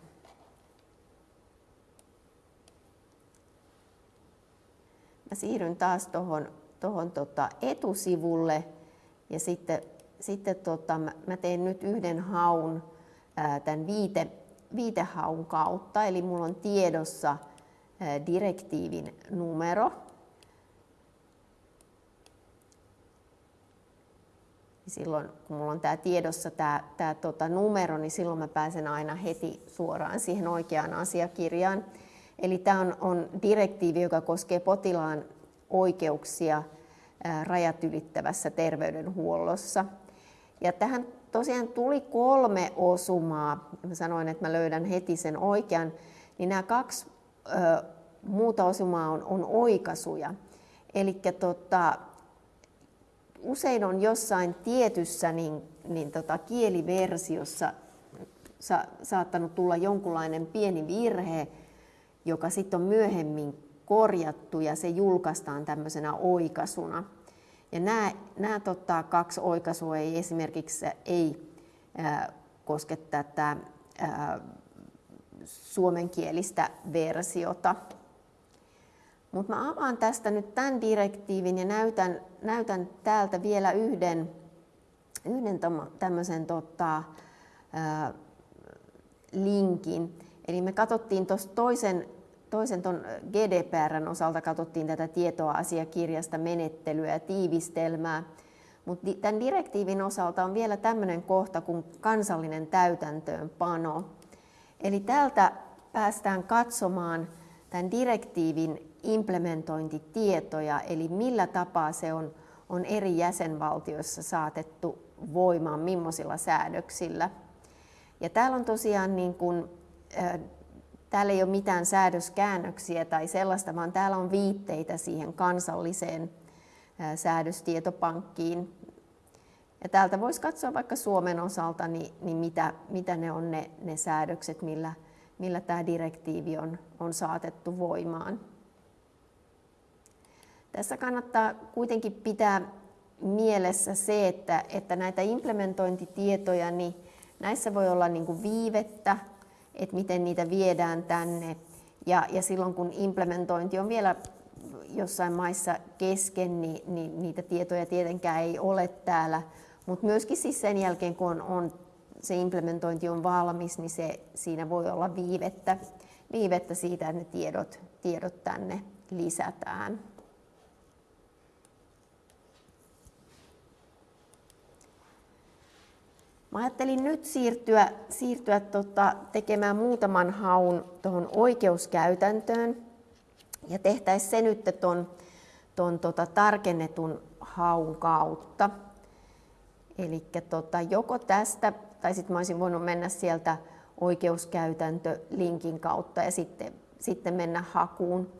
Mä siirryn taas tuohon tohon tota etusivulle ja sitten, sitten tota, mä, teen nyt yhden haun tämän viite, viitehaun kautta, eli mulla on tiedossa direktiivin numero. Silloin kun minulla on tämä tiedossa tämä, tämä tota numero, niin silloin mä pääsen aina heti suoraan siihen oikeaan asiakirjaan. Eli tämä on, on direktiivi, joka koskee potilaan oikeuksia rajat ylittävässä terveydenhuollossa. Ja tähän tosiaan tuli kolme osumaa. Mä sanoin, että mä löydän heti sen oikean. Niin nämä kaksi ö, muuta osumaa on, on oikaisuja. Eli tota, usein on jossain tietyssä niin, niin tota, kieliversiossa sa, saattanut tulla jonkunlainen pieni virhe, joka sitten on myöhemmin korjattu ja se julkaistaan tämmöisenä oikaisuna. Ja nämä, nämä tota, kaksi oikaisua ei esimerkiksi ei ää, koske tätä ää, suomenkielistä versiota. Mutta mä avaan tästä nyt tämän direktiivin ja näytän, näytän täältä vielä yhden, yhden tämmöisen tota, linkin. Eli me katsottiin tuossa toisen, toisen ton GDPRn osalta katsottiin tätä tietoa asiakirjasta, menettelyä ja tiivistelmää. Mutta tämän direktiivin osalta on vielä tämmöinen kohta kuin kansallinen täytäntöönpano. Eli täältä päästään katsomaan tämän direktiivin implementointitietoja, eli millä tapaa se on, on eri jäsenvaltioissa saatettu voimaan, millaisilla säädöksillä. Ja täällä on tosiaan niin kuin, äh, täällä ei ole mitään säädöskäännöksiä tai sellaista, vaan täällä on viitteitä siihen kansalliseen äh, säädöstietopankkiin. Ja täältä voisi katsoa vaikka Suomen osalta, niin, niin mitä, mitä ne on ne, ne säädökset, millä, millä tämä direktiivi on, on saatettu voimaan. Tässä kannattaa kuitenkin pitää mielessä se, että, että näitä implementointitietoja, niin näissä voi olla niin kuin viivettä, että miten niitä viedään tänne. Ja, ja silloin kun implementointi on vielä jossain maissa kesken, niin, niin niitä tietoja tietenkään ei ole täällä. Mutta myöskin siis sen jälkeen, kun on, on, se implementointi on valmis, niin se, siinä voi olla viivettä, viivettä siitä, että ne tiedot, tiedot tänne lisätään. Mä ajattelin nyt siirtyä, siirtyä tota, tekemään muutaman haun tuohon oikeuskäytäntöön ja tehtäisiin se nyt ton, ton tota, tarkennetun haun kautta. Eli tota, joko tästä, tai sitten mä olisin voinut mennä sieltä oikeuskäytäntö-linkin kautta ja sitten, sitten mennä hakuun.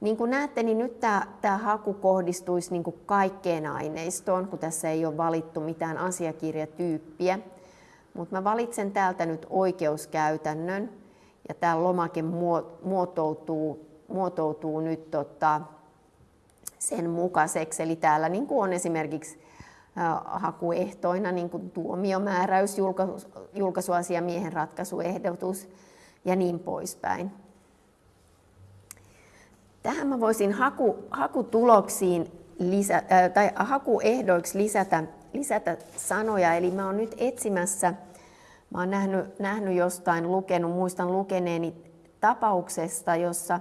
Niin kuin näette, niin nyt tämä, tämä haku kohdistuisi niin kuin kaikkeen aineistoon, kun tässä ei ole valittu mitään asiakirjatyyppiä. Mutta mä valitsen täältä nyt oikeuskäytännön ja tämä lomake muotoutuu, muotoutuu nyt tota sen mukaiseksi. Eli täällä niin kuin on esimerkiksi hakuehtoina niin kuin tuomiomääräys, julkaisuasiamiehen ratkaisuehdotus ja niin poispäin. Tähän mä voisin haku, hakutuloksiin lisä, äh, tai hakuehdoiksi lisätä, lisätä sanoja. Eli mä oon nyt etsimässä, mä oon nähnyt, nähnyt jostain, lukenut, muistan lukeneeni tapauksesta, jossa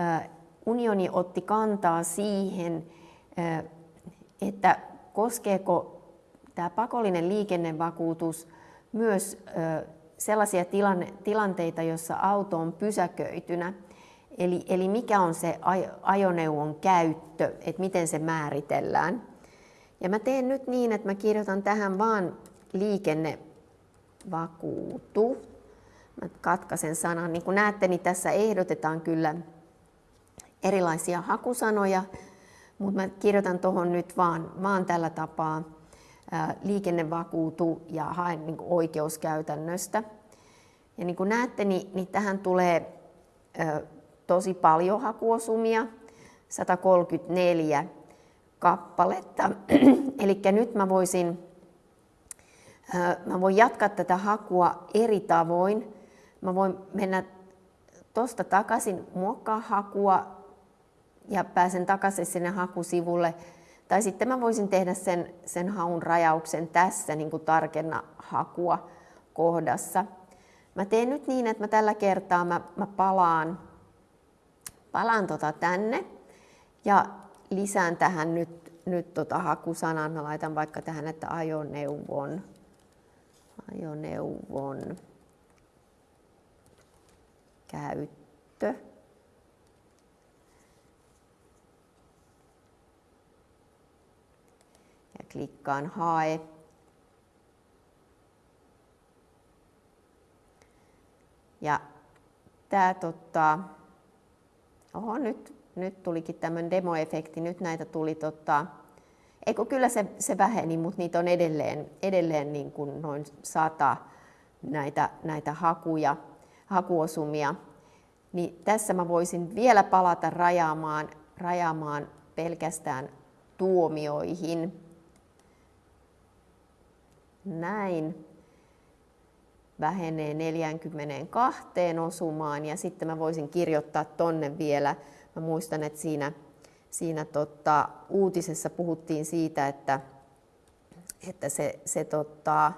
äh, unioni otti kantaa siihen, äh, että koskeeko tämä pakollinen liikennevakuutus myös äh, sellaisia tilanne, tilanteita, joissa auto on pysäköitynä. Eli, eli mikä on se ajoneuvon käyttö, että miten se määritellään. Ja mä teen nyt niin, että mä kirjoitan tähän vaan liikennevakuutu. Mä katkaisen sanan. Niin kuin näette, niin tässä ehdotetaan kyllä erilaisia hakusanoja, mutta mä kirjoitan tuohon nyt vaan, vaan tällä tapaa liikennevakuutu ja haen niin oikeuskäytännöstä. Ja niin kuin näette, niin, niin tähän tulee tosi paljon hakuosumia, 134 kappaletta. Eli nyt mä voisin mä voin jatkaa tätä hakua eri tavoin. Mä voin mennä tuosta takaisin, muokkaa hakua ja pääsen takaisin sinne hakusivulle tai sitten mä voisin tehdä sen, sen haun rajauksen tässä niin kuin tarkenna hakua kohdassa. Mä teen nyt niin, että mä tällä kertaa mä, mä palaan, palaan tota tänne ja lisään tähän nyt, nyt tota hakusanan. Mä laitan vaikka tähän, että ajoneuvon, ajoneuvon käyttö. klikkaan hae. Ja tämä tota, oho, nyt, nyt tulikin tämmöinen demoefekti, nyt näitä tuli tota, eikö kyllä se, se väheni, mutta niitä on edelleen, edelleen niin kuin noin sata näitä, näitä hakuja, hakuosumia. Niin tässä mä voisin vielä palata rajaamaan, rajaamaan pelkästään tuomioihin. Näin vähenee 42 osumaan ja sitten mä voisin kirjoittaa tonne vielä. Mä muistan, että siinä, siinä tota, uutisessa puhuttiin siitä, että, että se, se tota,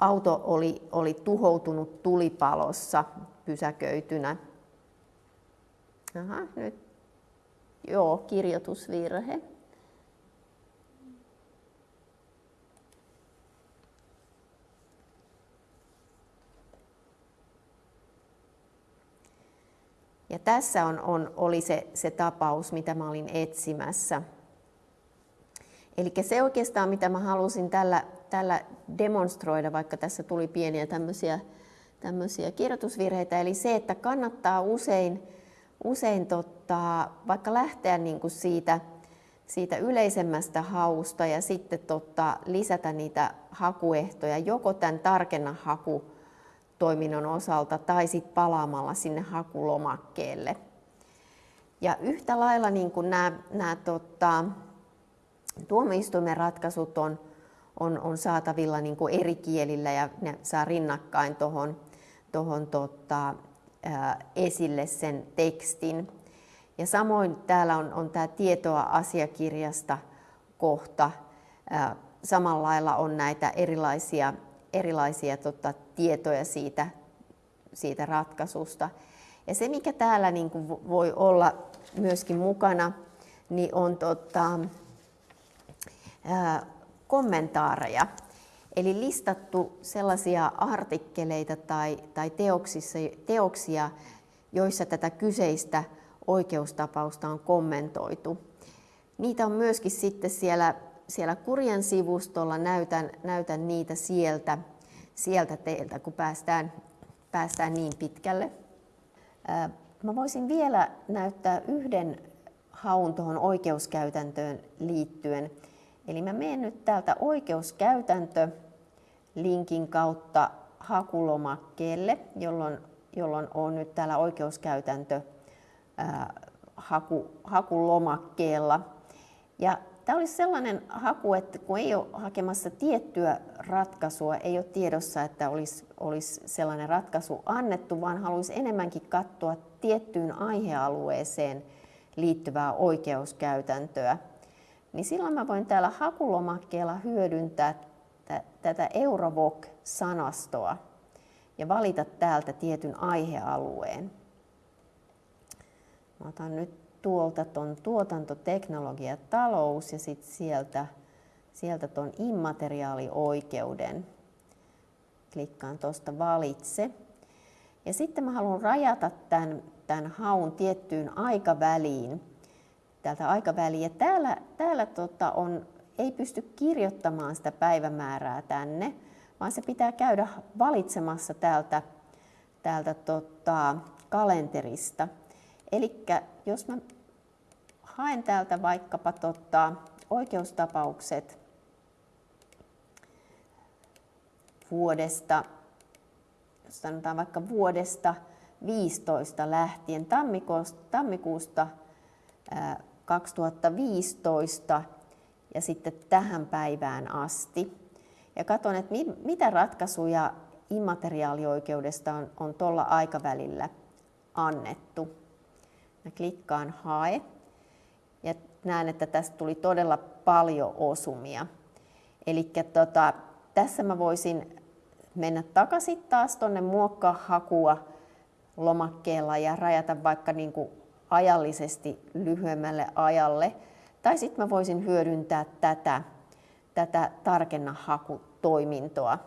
auto oli, oli tuhoutunut tulipalossa pysäköitynä. Aha, nyt. Joo, kirjoitusvirhe. Ja tässä on, on, oli se, se tapaus, mitä mä olin etsimässä. Eli se oikeastaan, mitä mä halusin tällä, tällä demonstroida, vaikka tässä tuli pieniä tämmöisiä, tämmöisiä kirjoitusvirheitä, eli se, että kannattaa usein, usein totta, vaikka lähteä niin kuin siitä, siitä yleisemmästä hausta ja sitten totta, lisätä niitä hakuehtoja, joko tämän tarkenna haku toiminnon osalta tai sitten palaamalla sinne hakulomakkeelle. Ja yhtä lailla niin kuin nämä, nämä tota, tuomioistuimen ratkaisut on, on, on saatavilla niin kuin eri kielillä ja ne saa rinnakkain tuohon tohon, tota, esille sen tekstin. Ja samoin täällä on, on tämä tietoa asiakirjasta kohta. Samalla lailla on näitä erilaisia erilaisia tota, tietoja siitä, siitä ratkaisusta. Ja se, mikä täällä niin kuin voi olla myöskin mukana, niin on tota, ää, kommentaareja. Eli listattu sellaisia artikkeleita tai, tai teoksia, joissa tätä kyseistä oikeustapausta on kommentoitu. Niitä on myöskin sitten siellä siellä kurjen sivustolla, näytän, näytän niitä sieltä, sieltä teiltä, kun päästään, päästään niin pitkälle. Mä voisin vielä näyttää yhden haun tuohon oikeuskäytäntöön liittyen. Eli mä menen nyt täältä oikeuskäytäntö linkin kautta hakulomakkeelle, jolloin, jolloin on nyt täällä oikeuskäytäntö ää, haku, hakulomakkeella. Ja Tämä olisi sellainen haku, että kun ei ole hakemassa tiettyä ratkaisua, ei ole tiedossa, että olisi, olisi sellainen ratkaisu annettu, vaan haluaisi enemmänkin katsoa tiettyyn aihealueeseen liittyvää oikeuskäytäntöä, niin silloin mä voin täällä hakulomakkeella hyödyntää tätä Eurovoc-sanastoa ja valita täältä tietyn aihealueen. Mä otan nyt tuolta tuon tuotantoteknologia talous ja sitten sieltä, sieltä tuon immateriaalioikeuden. Klikkaan tuosta valitse. Ja sitten mä haluan rajata tämän, tämän haun tiettyyn aikaväliin. Täältä aikaväliin. Ja täällä, täällä tota on, ei pysty kirjoittamaan sitä päivämäärää tänne, vaan se pitää käydä valitsemassa täältä, täältä tota, kalenterista. Eli jos mä haen täältä vaikkapa tota, oikeustapaukset vuodesta, sanotaan vaikka vuodesta 15 lähtien, tammikuusta, tammikuusta 2015 ja sitten tähän päivään asti. Ja katson, että mitä ratkaisuja immateriaalioikeudesta on, on tuolla aikavälillä annettu. Mä klikkaan hae näen, että tästä tuli todella paljon osumia. Eli tota, tässä mä voisin mennä takaisin taas tuonne muokkaa hakua lomakkeella ja rajata vaikka niin kuin ajallisesti lyhyemmälle ajalle. Tai sitten mä voisin hyödyntää tätä, tätä tarkenna hakutoimintoa.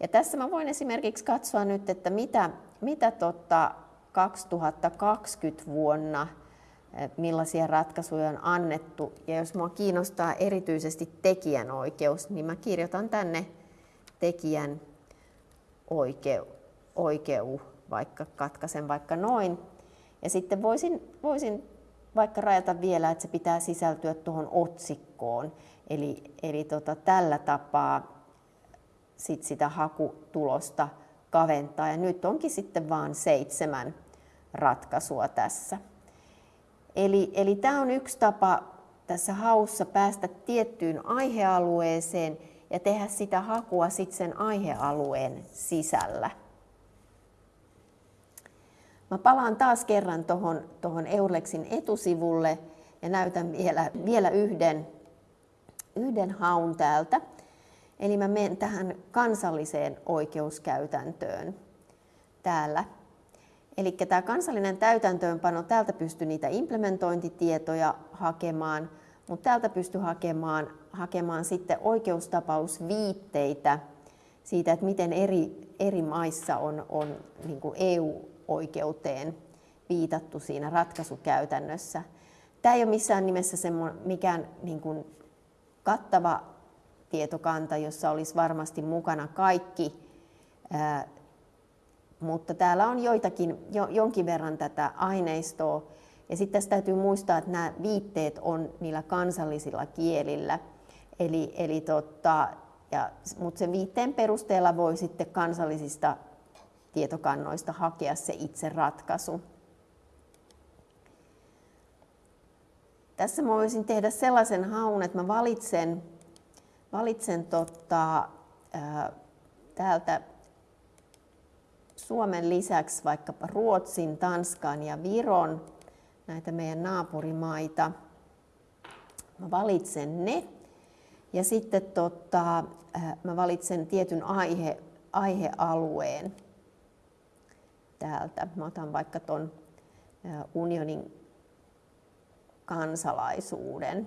Ja tässä mä voin esimerkiksi katsoa nyt, että mitä, mitä tota 2020 vuonna, millaisia ratkaisuja on annettu. Ja jos minua kiinnostaa erityisesti tekijänoikeus, niin mä kirjoitan tänne tekijän oikeu, oikeu vaikka katkaisen vaikka noin. Ja sitten voisin, voisin vaikka rajata vielä, että se pitää sisältyä tuohon otsikkoon. Eli, eli tota, tällä tapaa sit sitä hakutulosta kaventaa. Ja nyt onkin sitten vain seitsemän ratkaisua tässä. Eli, eli tämä on yksi tapa tässä haussa päästä tiettyyn aihealueeseen ja tehdä sitä hakua sitten sen aihealueen sisällä. Mä palaan taas kerran tuohon tohon Eurlexin etusivulle ja näytän vielä, vielä yhden, yhden haun täältä. Eli mä menen tähän kansalliseen oikeuskäytäntöön täällä. Eli tämä kansallinen täytäntöönpano, täältä pystyy niitä implementointitietoja hakemaan, mutta täältä pystyy hakemaan, hakemaan sitten oikeustapausviitteitä siitä, että miten eri, eri maissa on, on niin EU-oikeuteen viitattu siinä ratkaisukäytännössä. Tämä ei ole missään nimessä mikään niin kuin kattava tietokanta, jossa olisi varmasti mukana kaikki, mutta täällä on joitakin, jo, jonkin verran tätä aineistoa. Ja sitten tässä täytyy muistaa, että nämä viitteet on niillä kansallisilla kielillä. Eli, eli tota, ja, mutta sen viitteen perusteella voi sitten kansallisista tietokannoista hakea se itse ratkaisu. Tässä mä voisin tehdä sellaisen haun, että mä valitsen valitsen tota, ää, täältä Suomen lisäksi vaikkapa Ruotsin, Tanskan ja Viron, näitä meidän naapurimaita. Mä valitsen ne ja sitten tota, mä valitsen tietyn aihe, aihealueen täältä. Mä otan vaikka ton unionin kansalaisuuden.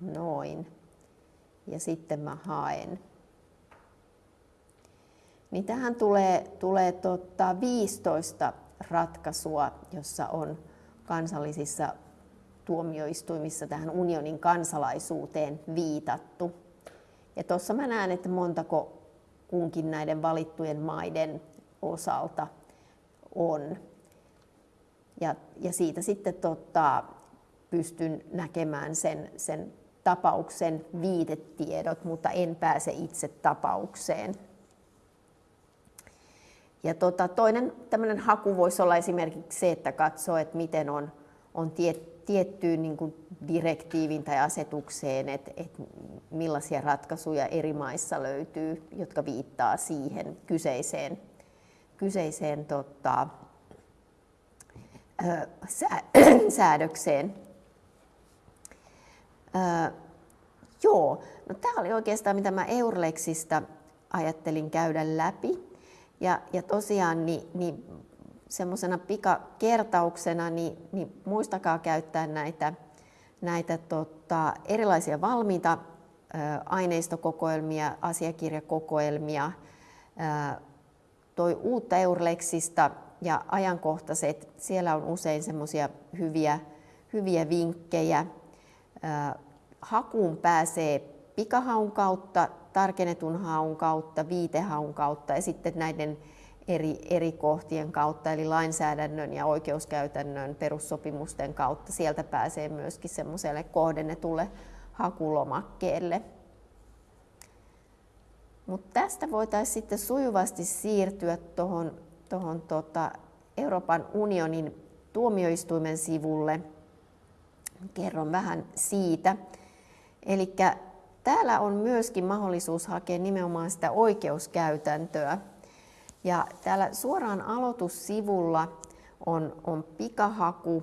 noin. Ja sitten mä haen. Niin tähän tulee, tulee tota 15 ratkaisua, jossa on kansallisissa tuomioistuimissa tähän unionin kansalaisuuteen viitattu. Ja tuossa mä näen, että montako kunkin näiden valittujen maiden osalta on. Ja, ja siitä sitten tota, pystyn näkemään sen, sen tapauksen viitetiedot, mutta en pääse itse tapaukseen. Ja tota, toinen tämmöinen haku voisi olla esimerkiksi se, että katsoo, että miten on, on tiet, tiettyyn niin kuin direktiivin tai asetukseen, että, että millaisia ratkaisuja eri maissa löytyy, jotka viittaa siihen kyseiseen kyseiseen tota, sää, säädökseen. Ö, joo, no tämä oli oikeastaan mitä mä Eurlexista ajattelin käydä läpi. Ja, ja tosiaan niin, niin semmoisena pikakertauksena, niin, niin muistakaa käyttää näitä, näitä tota, erilaisia valmiita ä, aineistokokoelmia, asiakirjakokoelmia, ä, toi uutta Eurlexista ja ajankohtaiset, siellä on usein semmoisia hyviä, hyviä vinkkejä. Hakuun pääsee pikahaun kautta, tarkennetun haun kautta, viitehaun kautta ja sitten näiden eri, eri kohtien kautta, eli lainsäädännön ja oikeuskäytännön perussopimusten kautta. Sieltä pääsee myöskin semmoiselle kohdennetulle hakulomakkeelle. Mutta tästä voitaisiin sitten sujuvasti siirtyä tuohon tohon tota Euroopan unionin tuomioistuimen sivulle. Kerron vähän siitä. Eli täällä on myöskin mahdollisuus hakea nimenomaan sitä oikeuskäytäntöä ja täällä suoraan aloitussivulla on, on pikahaku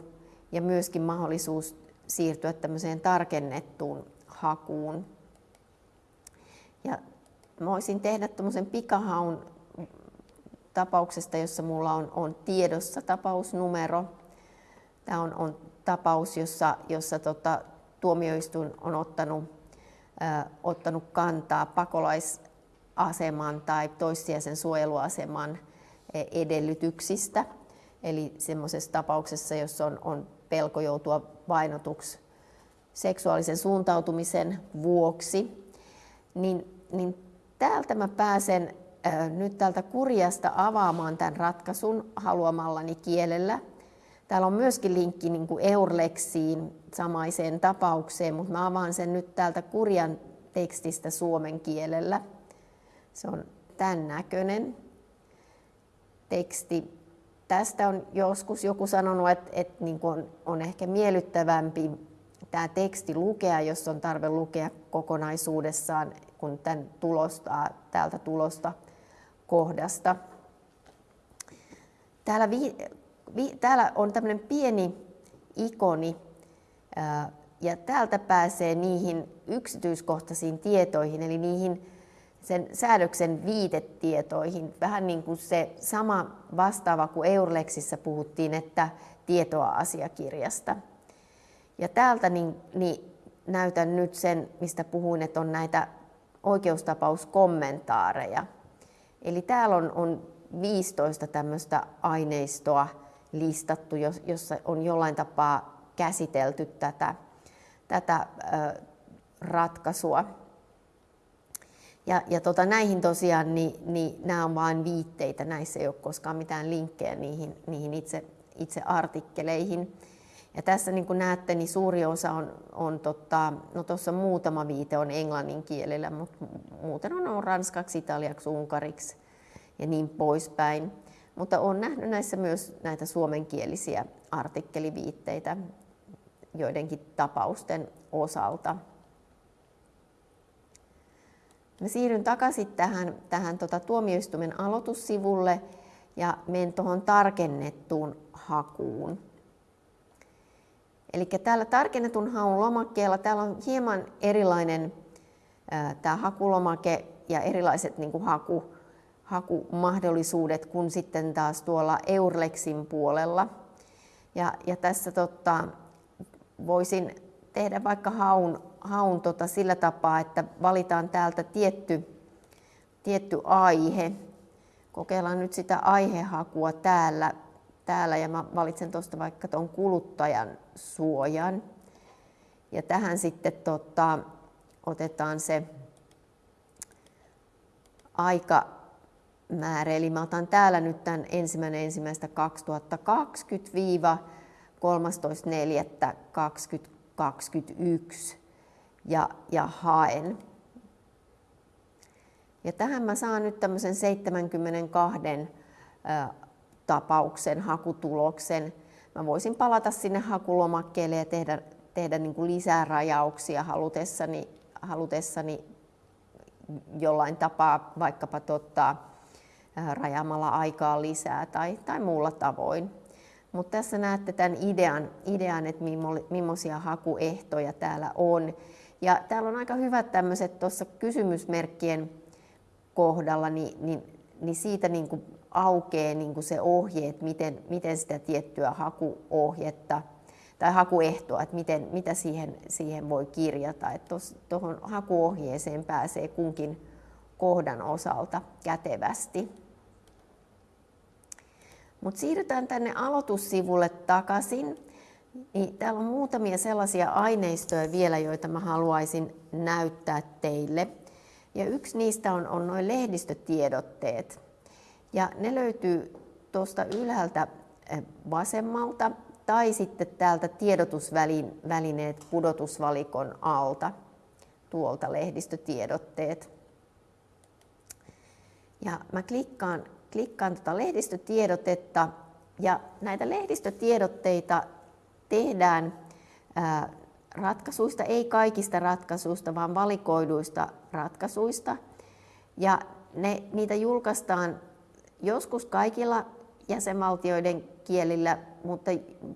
ja myöskin mahdollisuus siirtyä tämmöiseen tarkennettuun hakuun. Ja mä voisin tehdä tämmöisen pikahaun tapauksesta, jossa mulla on, on tiedossa tapausnumero. Tämä on, on tapaus, jossa, jossa tota, tuomioistuin on ottanut, ää, ottanut kantaa pakolais aseman tai toissijaisen suojeluaseman e, edellytyksistä. Eli semmoisessa tapauksessa, jos on, on pelko joutua vainotuksi seksuaalisen suuntautumisen vuoksi, niin, niin täältä mä pääsen ää, nyt täältä kurjasta avaamaan tämän ratkaisun haluamallani kielellä. Täällä on myöskin linkki niin kuin Eurlexiin samaiseen tapaukseen, mutta mä avaan sen nyt täältä kurjan tekstistä suomen kielellä. Se on tämän näköinen teksti. Tästä on joskus joku sanonut, että, että niin on, on ehkä miellyttävämpi tämä teksti lukea, jos on tarve lukea kokonaisuudessaan, kun tämän tulostaa täältä tulosta kohdasta. Täällä, vi, täällä on tämmöinen pieni ikoni, ja täältä pääsee niihin yksityiskohtaisiin tietoihin, eli niihin sen säädöksen viitetietoihin. Vähän niin kuin se sama vastaava kuin Eurlexissä puhuttiin, että tietoa asiakirjasta. Ja täältä niin, niin näytän nyt sen, mistä puhuin, että on näitä oikeustapauskommentaareja. Eli täällä on, on 15 tämmöistä aineistoa listattu, jossa on jollain tapaa käsitelty tätä, tätä ratkaisua. Ja, ja tota, näihin tosiaan, niin, niin nämä on vain viitteitä, näissä ei ole koskaan mitään linkkejä niihin, niihin itse, itse artikkeleihin. Ja tässä niin kuin näette, niin suuri osa on, on tota, no tuossa muutama viite on englannin kielellä, mutta muuten on, on ranskaksi, italiaksi, unkariksi ja niin poispäin. Mutta olen nähnyt näissä myös näitä suomenkielisiä artikkeliviitteitä joidenkin tapausten osalta. Mä siirryn takaisin tähän, tähän tota, tuomioistuimen aloitussivulle ja menen tuohon tarkennettuun hakuun. Eli täällä tarkennetun haun lomakkeella täällä on hieman erilainen tämä hakulomake ja erilaiset niin kuin haku, hakumahdollisuudet kuin sitten taas tuolla Eurlexin puolella. Ja, ja tässä tota, voisin tehdä vaikka haun, haun tota sillä tapaa, että valitaan täältä tietty, tietty aihe. Kokeillaan nyt sitä aihehakua täällä, täällä ja mä valitsen tuosta vaikka tuon kuluttajan suojan. Ja tähän sitten tota, otetaan se aika määrä. Eli mä otan täällä nyt tämän ensimmäinen ensimmäistä 2020 13.4.2020 21 ja, ja haen. Ja tähän mä saan nyt tämmöisen 72 tapauksen hakutuloksen. Mä voisin palata sinne hakulomakkeelle ja tehdä, tehdä niin kuin lisää rajauksia halutessani, halutessani jollain tapaa vaikkapa tota, rajaamalla aikaa lisää tai, tai muulla tavoin. Mutta tässä näette tämän idean, idean että millaisia hakuehtoja täällä on. Ja täällä on aika hyvät tämmöiset tuossa kysymysmerkkien kohdalla, niin, niin, niin siitä niin kuin aukeaa niin kuin se ohje, että miten, miten sitä tiettyä hakuohjetta tai hakuehtoa, että miten, mitä siihen, siihen voi kirjata. Että tuohon hakuohjeeseen pääsee kunkin kohdan osalta kätevästi. Mutta siirrytään tänne aloitussivulle takaisin. Niin täällä on muutamia sellaisia aineistoja vielä, joita mä haluaisin näyttää teille. Ja yksi niistä on, on noin lehdistötiedotteet. Ja ne löytyy tuosta ylhäältä eh, vasemmalta tai sitten täältä tiedotusvälineet pudotusvalikon alta, tuolta lehdistötiedotteet. Ja mä klikkaan, klikkaan tuota lehdistötiedotetta ja näitä lehdistötiedotteita tehdään ää, ratkaisuista, ei kaikista ratkaisuista, vaan valikoiduista ratkaisuista. Ja ne, niitä julkaistaan joskus kaikilla jäsenvaltioiden kielillä, mutta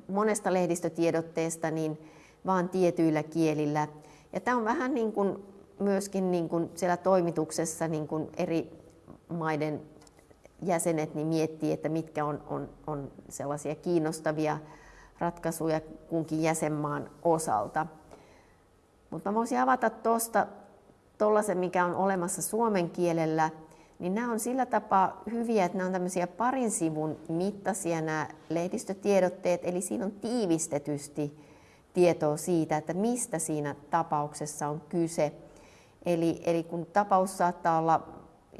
monesta lehdistötiedotteesta niin vaan tietyillä kielillä. Ja tämä on vähän niin kuin myöskin niin kuin siellä toimituksessa niin kuin eri maiden jäsenet niin miettii, että mitkä on, on, on sellaisia kiinnostavia ratkaisuja kunkin jäsenmaan osalta. Mutta voisin avata tuosta tuollaisen, mikä on olemassa suomen kielellä, niin nämä on sillä tapaa hyviä, että nämä on tämmöisiä parin sivun mittaisia nämä lehdistötiedotteet, eli siinä on tiivistetysti tietoa siitä, että mistä siinä tapauksessa on kyse. Eli, eli kun tapaus saattaa olla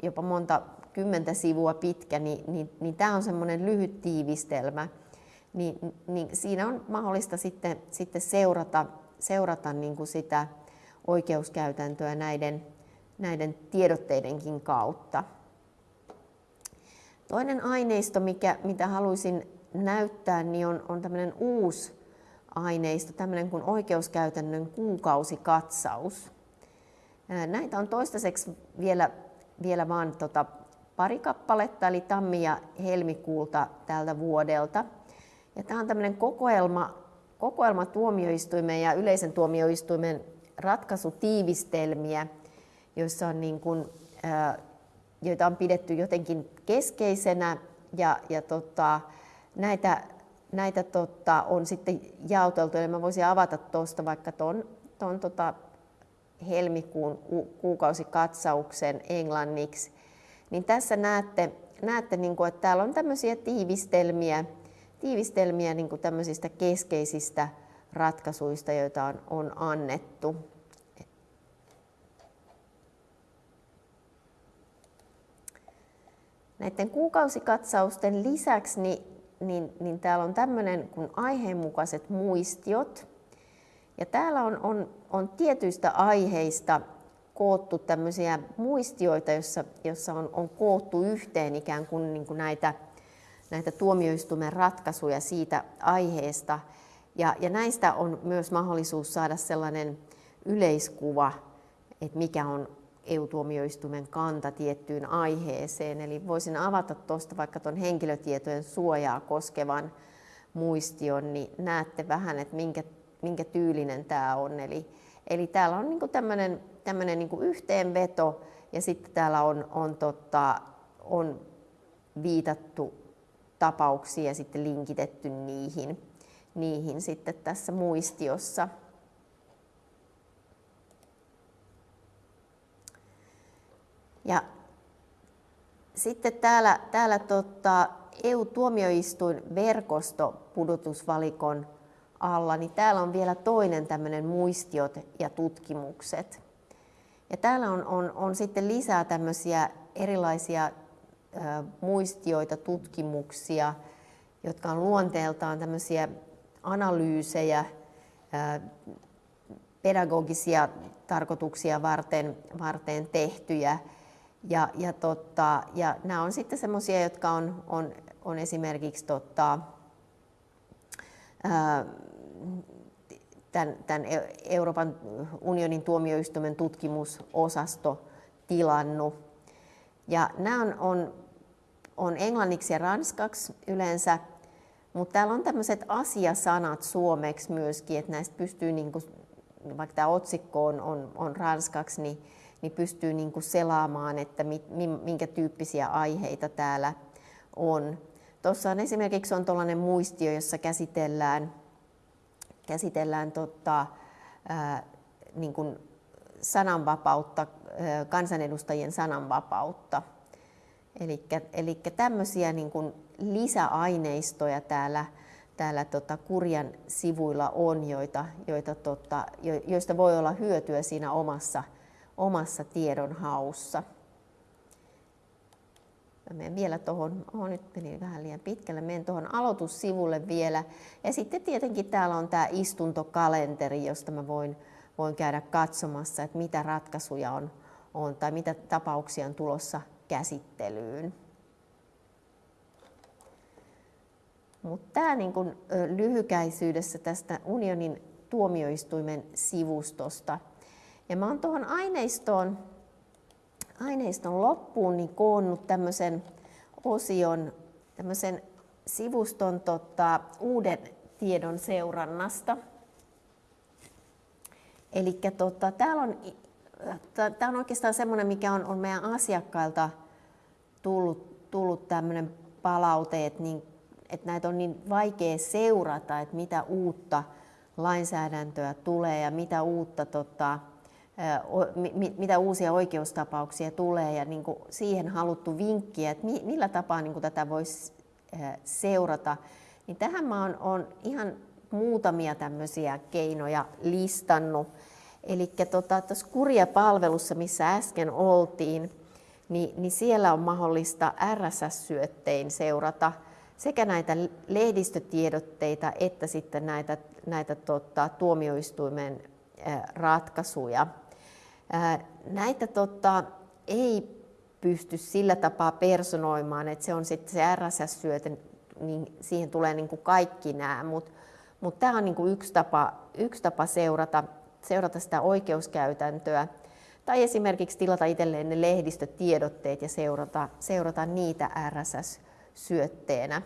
jopa monta kymmentä sivua pitkä, niin, niin, niin tämä on semmoinen lyhyt tiivistelmä, niin, niin siinä on mahdollista sitten, sitten seurata, seurata niin kuin sitä oikeuskäytäntöä näiden, näiden tiedotteidenkin kautta. Toinen aineisto, mikä, mitä haluaisin näyttää, niin on, on tämmöinen uusi aineisto, tämmöinen kuin oikeuskäytännön kuukausikatsaus. Näitä on toistaiseksi vielä vielä vain tota pari kappaletta, eli tammi- ja helmikuulta tältä vuodelta. Ja tämä on tämmöinen kokoelma, kokoelma tuomioistuimen ja yleisen tuomioistuimen ratkaisutiivistelmiä, joissa on niin kuin, joita on pidetty jotenkin keskeisenä. Ja, ja tota, näitä, näitä tota, on sitten jaoteltu, eli mä voisin avata tuosta vaikka tuon ton, tota, helmikuun kuukausikatsauksen englanniksi, niin tässä näette, näette niin kuin, että täällä on tämmöisiä tiivistelmiä, tiivistelmiä niin kuin tämmöisistä keskeisistä ratkaisuista, joita on, on annettu. Näiden kuukausikatsausten lisäksi niin, niin, niin täällä on tämmöinen kuin aiheenmukaiset muistiot. Ja täällä on, on on tietyistä aiheista koottu tämmöisiä muistioita, jossa, jossa on, on koottu yhteen ikään kuin, niin kuin näitä, näitä tuomioistuimen ratkaisuja siitä aiheesta. Ja, ja näistä on myös mahdollisuus saada sellainen yleiskuva, että mikä on EU-tuomioistuimen kanta tiettyyn aiheeseen. Eli voisin avata tuosta vaikka tuon henkilötietojen suojaa koskevan muistion, niin näette vähän, että minkä minkä tyylinen tämä on. Eli, eli täällä on niin tämmöinen, tämmöinen niin yhteenveto ja sitten täällä on, on, totta, on viitattu tapauksia ja sitten linkitetty niihin, niihin sitten tässä muistiossa. Ja sitten täällä, täällä tota, EU-tuomioistuin verkosto pudotusvalikon alla, niin täällä on vielä toinen tämmöinen muistiot ja tutkimukset. Ja täällä on, on, on sitten lisää tämmöisiä erilaisia ö, muistioita, tutkimuksia, jotka on luonteeltaan tämmöisiä analyysejä, ö, pedagogisia tarkoituksia varten, varten tehtyjä. Ja, ja, totta, ja nämä on sitten semmoisia, jotka on, on, on esimerkiksi totta, tämän, tämän Euroopan unionin tuomioistuimen tutkimusosasto tilannut. Ja nämä on, on on englanniksi ja ranskaksi yleensä, mutta täällä on tämmöiset asiasanat suomeksi myöskin, että näistä pystyy, niin kuin, vaikka tämä otsikko on, on, on ranskaksi, niin, niin pystyy niin kuin selaamaan, että mit, minkä tyyppisiä aiheita täällä on. Tuossa on esimerkiksi on tuollainen muistio, jossa käsitellään, käsitellään tota, ää, niin kuin sananvapautta, ää, kansanedustajien sananvapautta. Eli tämmöisiä niin kuin lisäaineistoja täällä, täällä tota Kurjan sivuilla on, joita, joita tota, jo, joista voi olla hyötyä siinä omassa, omassa tiedonhaussa. Mä menen vielä tuohon, oh, nyt meni vähän liian pitkälle, menen tuohon aloitussivulle vielä. Ja sitten tietenkin täällä on tämä istuntokalenteri, josta mä voin, voin käydä katsomassa, että mitä ratkaisuja on, on tai mitä tapauksia on tulossa käsittelyyn. Mutta tämä niin kun, lyhykäisyydessä tästä unionin tuomioistuimen sivustosta. Ja mä oon tuohon aineistoon, aineiston loppuun niin koonnut tämmöisen osion, tämmöisen sivuston tota, uuden tiedon seurannasta. Eli tota, täällä on Tämä on oikeastaan semmoinen, mikä on, on meidän asiakkailta tullut, tullut tämmöinen palaute, että, niin, että näitä on niin vaikea seurata, että mitä uutta lainsäädäntöä tulee ja mitä, uutta, tota, mitä uusia oikeustapauksia tulee ja niin kuin siihen haluttu vinkkiä, että millä tapaa niin kuin tätä voisi seurata. Niin tähän mä oon, oon ihan muutamia tämmöisiä keinoja listannut. Eli tota, tuossa kurjapalvelussa, missä äsken oltiin, niin, niin siellä on mahdollista RSS-syöttein seurata sekä näitä lehdistötiedotteita että sitten näitä, näitä tota, tuomioistuimen ratkaisuja. Näitä tota, ei pysty sillä tapaa personoimaan, että se on sitten se RSS-syöte, niin siihen tulee niin kuin kaikki nämä, mutta mut tämä on niin kuin yksi, tapa, yksi tapa seurata seurata sitä oikeuskäytäntöä tai esimerkiksi tilata itselleen ne lehdistötiedotteet ja seurata, seurata niitä RSS-syötteenä.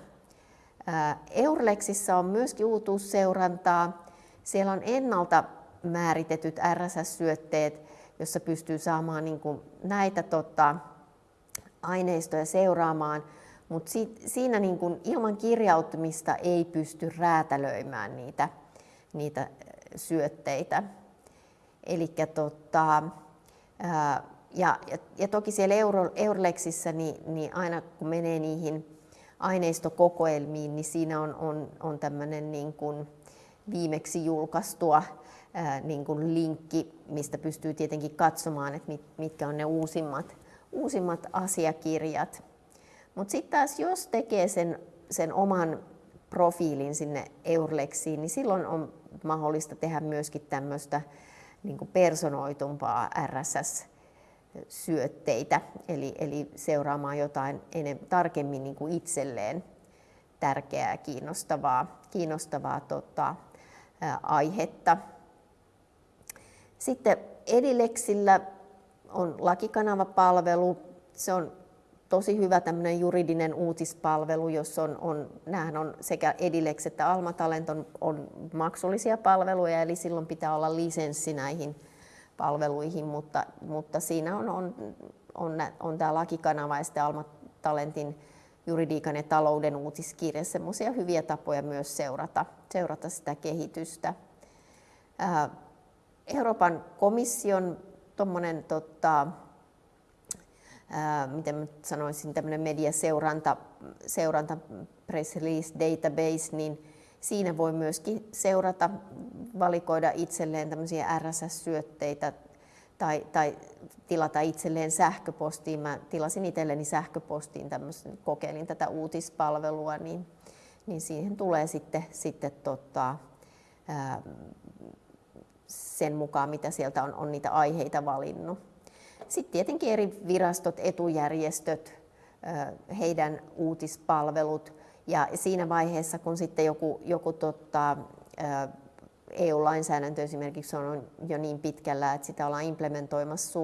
Eurlexissa on myöskin uutuusseurantaa. Siellä on ennalta määritetyt RSS-syötteet, jossa pystyy saamaan niin kuin näitä tota, aineistoja seuraamaan, mutta siinä niin kuin ilman kirjautumista ei pysty räätälöimään niitä, niitä syötteitä. Eli tota, ja, ja, ja toki siellä Euro, niin, niin aina kun menee niihin aineistokokoelmiin, niin siinä on, on, on tämmöinen niin viimeksi julkaistua ää, niin kuin linkki, mistä pystyy tietenkin katsomaan, että mit, mitkä on ne uusimmat, uusimmat asiakirjat. Mutta sitten taas jos tekee sen, sen oman profiilin sinne Eurlexiin, niin silloin on mahdollista tehdä myöskin tämmöistä niin personoitumpaa RSS-syötteitä, eli, eli seuraamaan jotain enem, tarkemmin niin kuin itselleen tärkeää, kiinnostavaa, kiinnostavaa tota, ää, aihetta. Sitten Edilexillä on lakikanavapalvelu. Se on tosi hyvä tämmöinen juridinen uutispalvelu, jossa on, on, näähän on sekä Edilex että Alma Talent on, on maksullisia palveluja, eli silloin pitää olla lisenssi näihin palveluihin, mutta, mutta siinä on, on, on, on tämä lakikanava ja sitten Alma Talentin juridiikan ja talouden uutiskirja, semmoisia hyviä tapoja myös seurata, seurata sitä kehitystä. Euroopan komission tuommoinen tota, ää, miten mä sanoisin, tämmöinen mediaseuranta, seuranta press release database, niin siinä voi myöskin seurata, valikoida itselleen tämmöisiä RSS-syötteitä tai, tai tilata itselleen sähköpostiin. Mä tilasin itselleni sähköpostiin tämmöisen, kokeilin tätä uutispalvelua, niin, niin siihen tulee sitten, sitten tota, ää, sen mukaan, mitä sieltä on, on niitä aiheita valinnut. Sitten tietenkin eri virastot, etujärjestöt, heidän uutispalvelut ja siinä vaiheessa, kun sitten joku, joku tota, EU-lainsäädäntö esimerkiksi on jo niin pitkällä, että sitä ollaan implementoimassa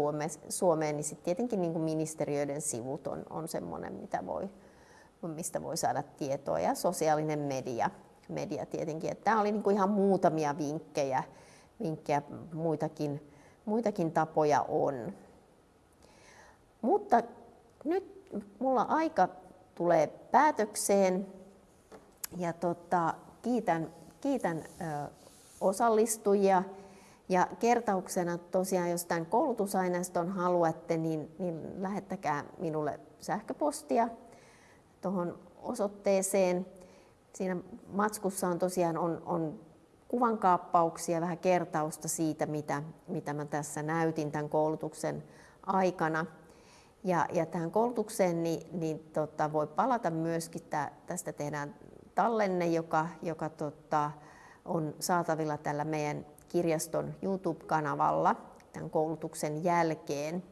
Suomeen, niin sitten tietenkin niin kuin ministeriöiden sivut on, on semmoinen, mitä voi, mistä voi saada tietoa, ja sosiaalinen media, media tietenkin. Että tämä oli niin kuin ihan muutamia vinkkejä, vinkkejä muitakin, muitakin tapoja on. Mutta nyt mulla aika tulee päätökseen ja tota, kiitän, kiitän ö, osallistujia. Ja kertauksena tosiaan, jos tämän koulutusaineiston haluatte, niin, niin lähettäkää minulle sähköpostia tuohon osoitteeseen. Siinä matskussa on tosiaan on, on kuvankaappauksia, vähän kertausta siitä, mitä, mitä mä tässä näytin tämän koulutuksen aikana. Ja, ja tähän koulutukseen niin, niin tota, voi palata myöskin, tää, tästä tehdään tallenne, joka, joka tota, on saatavilla tällä meidän kirjaston YouTube-kanavalla tämän koulutuksen jälkeen.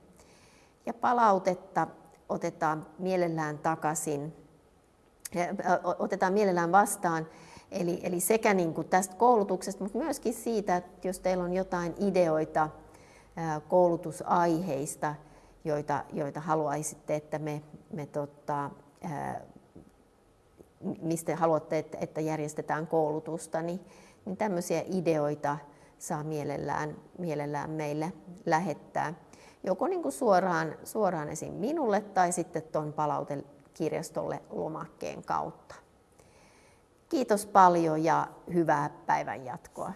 Ja palautetta otetaan mielellään takaisin, otetaan mielellään vastaan, eli, eli sekä niin kuin tästä koulutuksesta, mutta myöskin siitä, että jos teillä on jotain ideoita koulutusaiheista, joita, joita haluaisitte, että me, me tota, mistä haluatte, että, järjestetään koulutusta, niin, niin tämmöisiä ideoita saa mielellään, mielellään meille lähettää. Joko niin kuin suoraan, suoraan esim. minulle tai sitten tuon palautekirjastolle lomakkeen kautta. Kiitos paljon ja hyvää päivän jatkoa.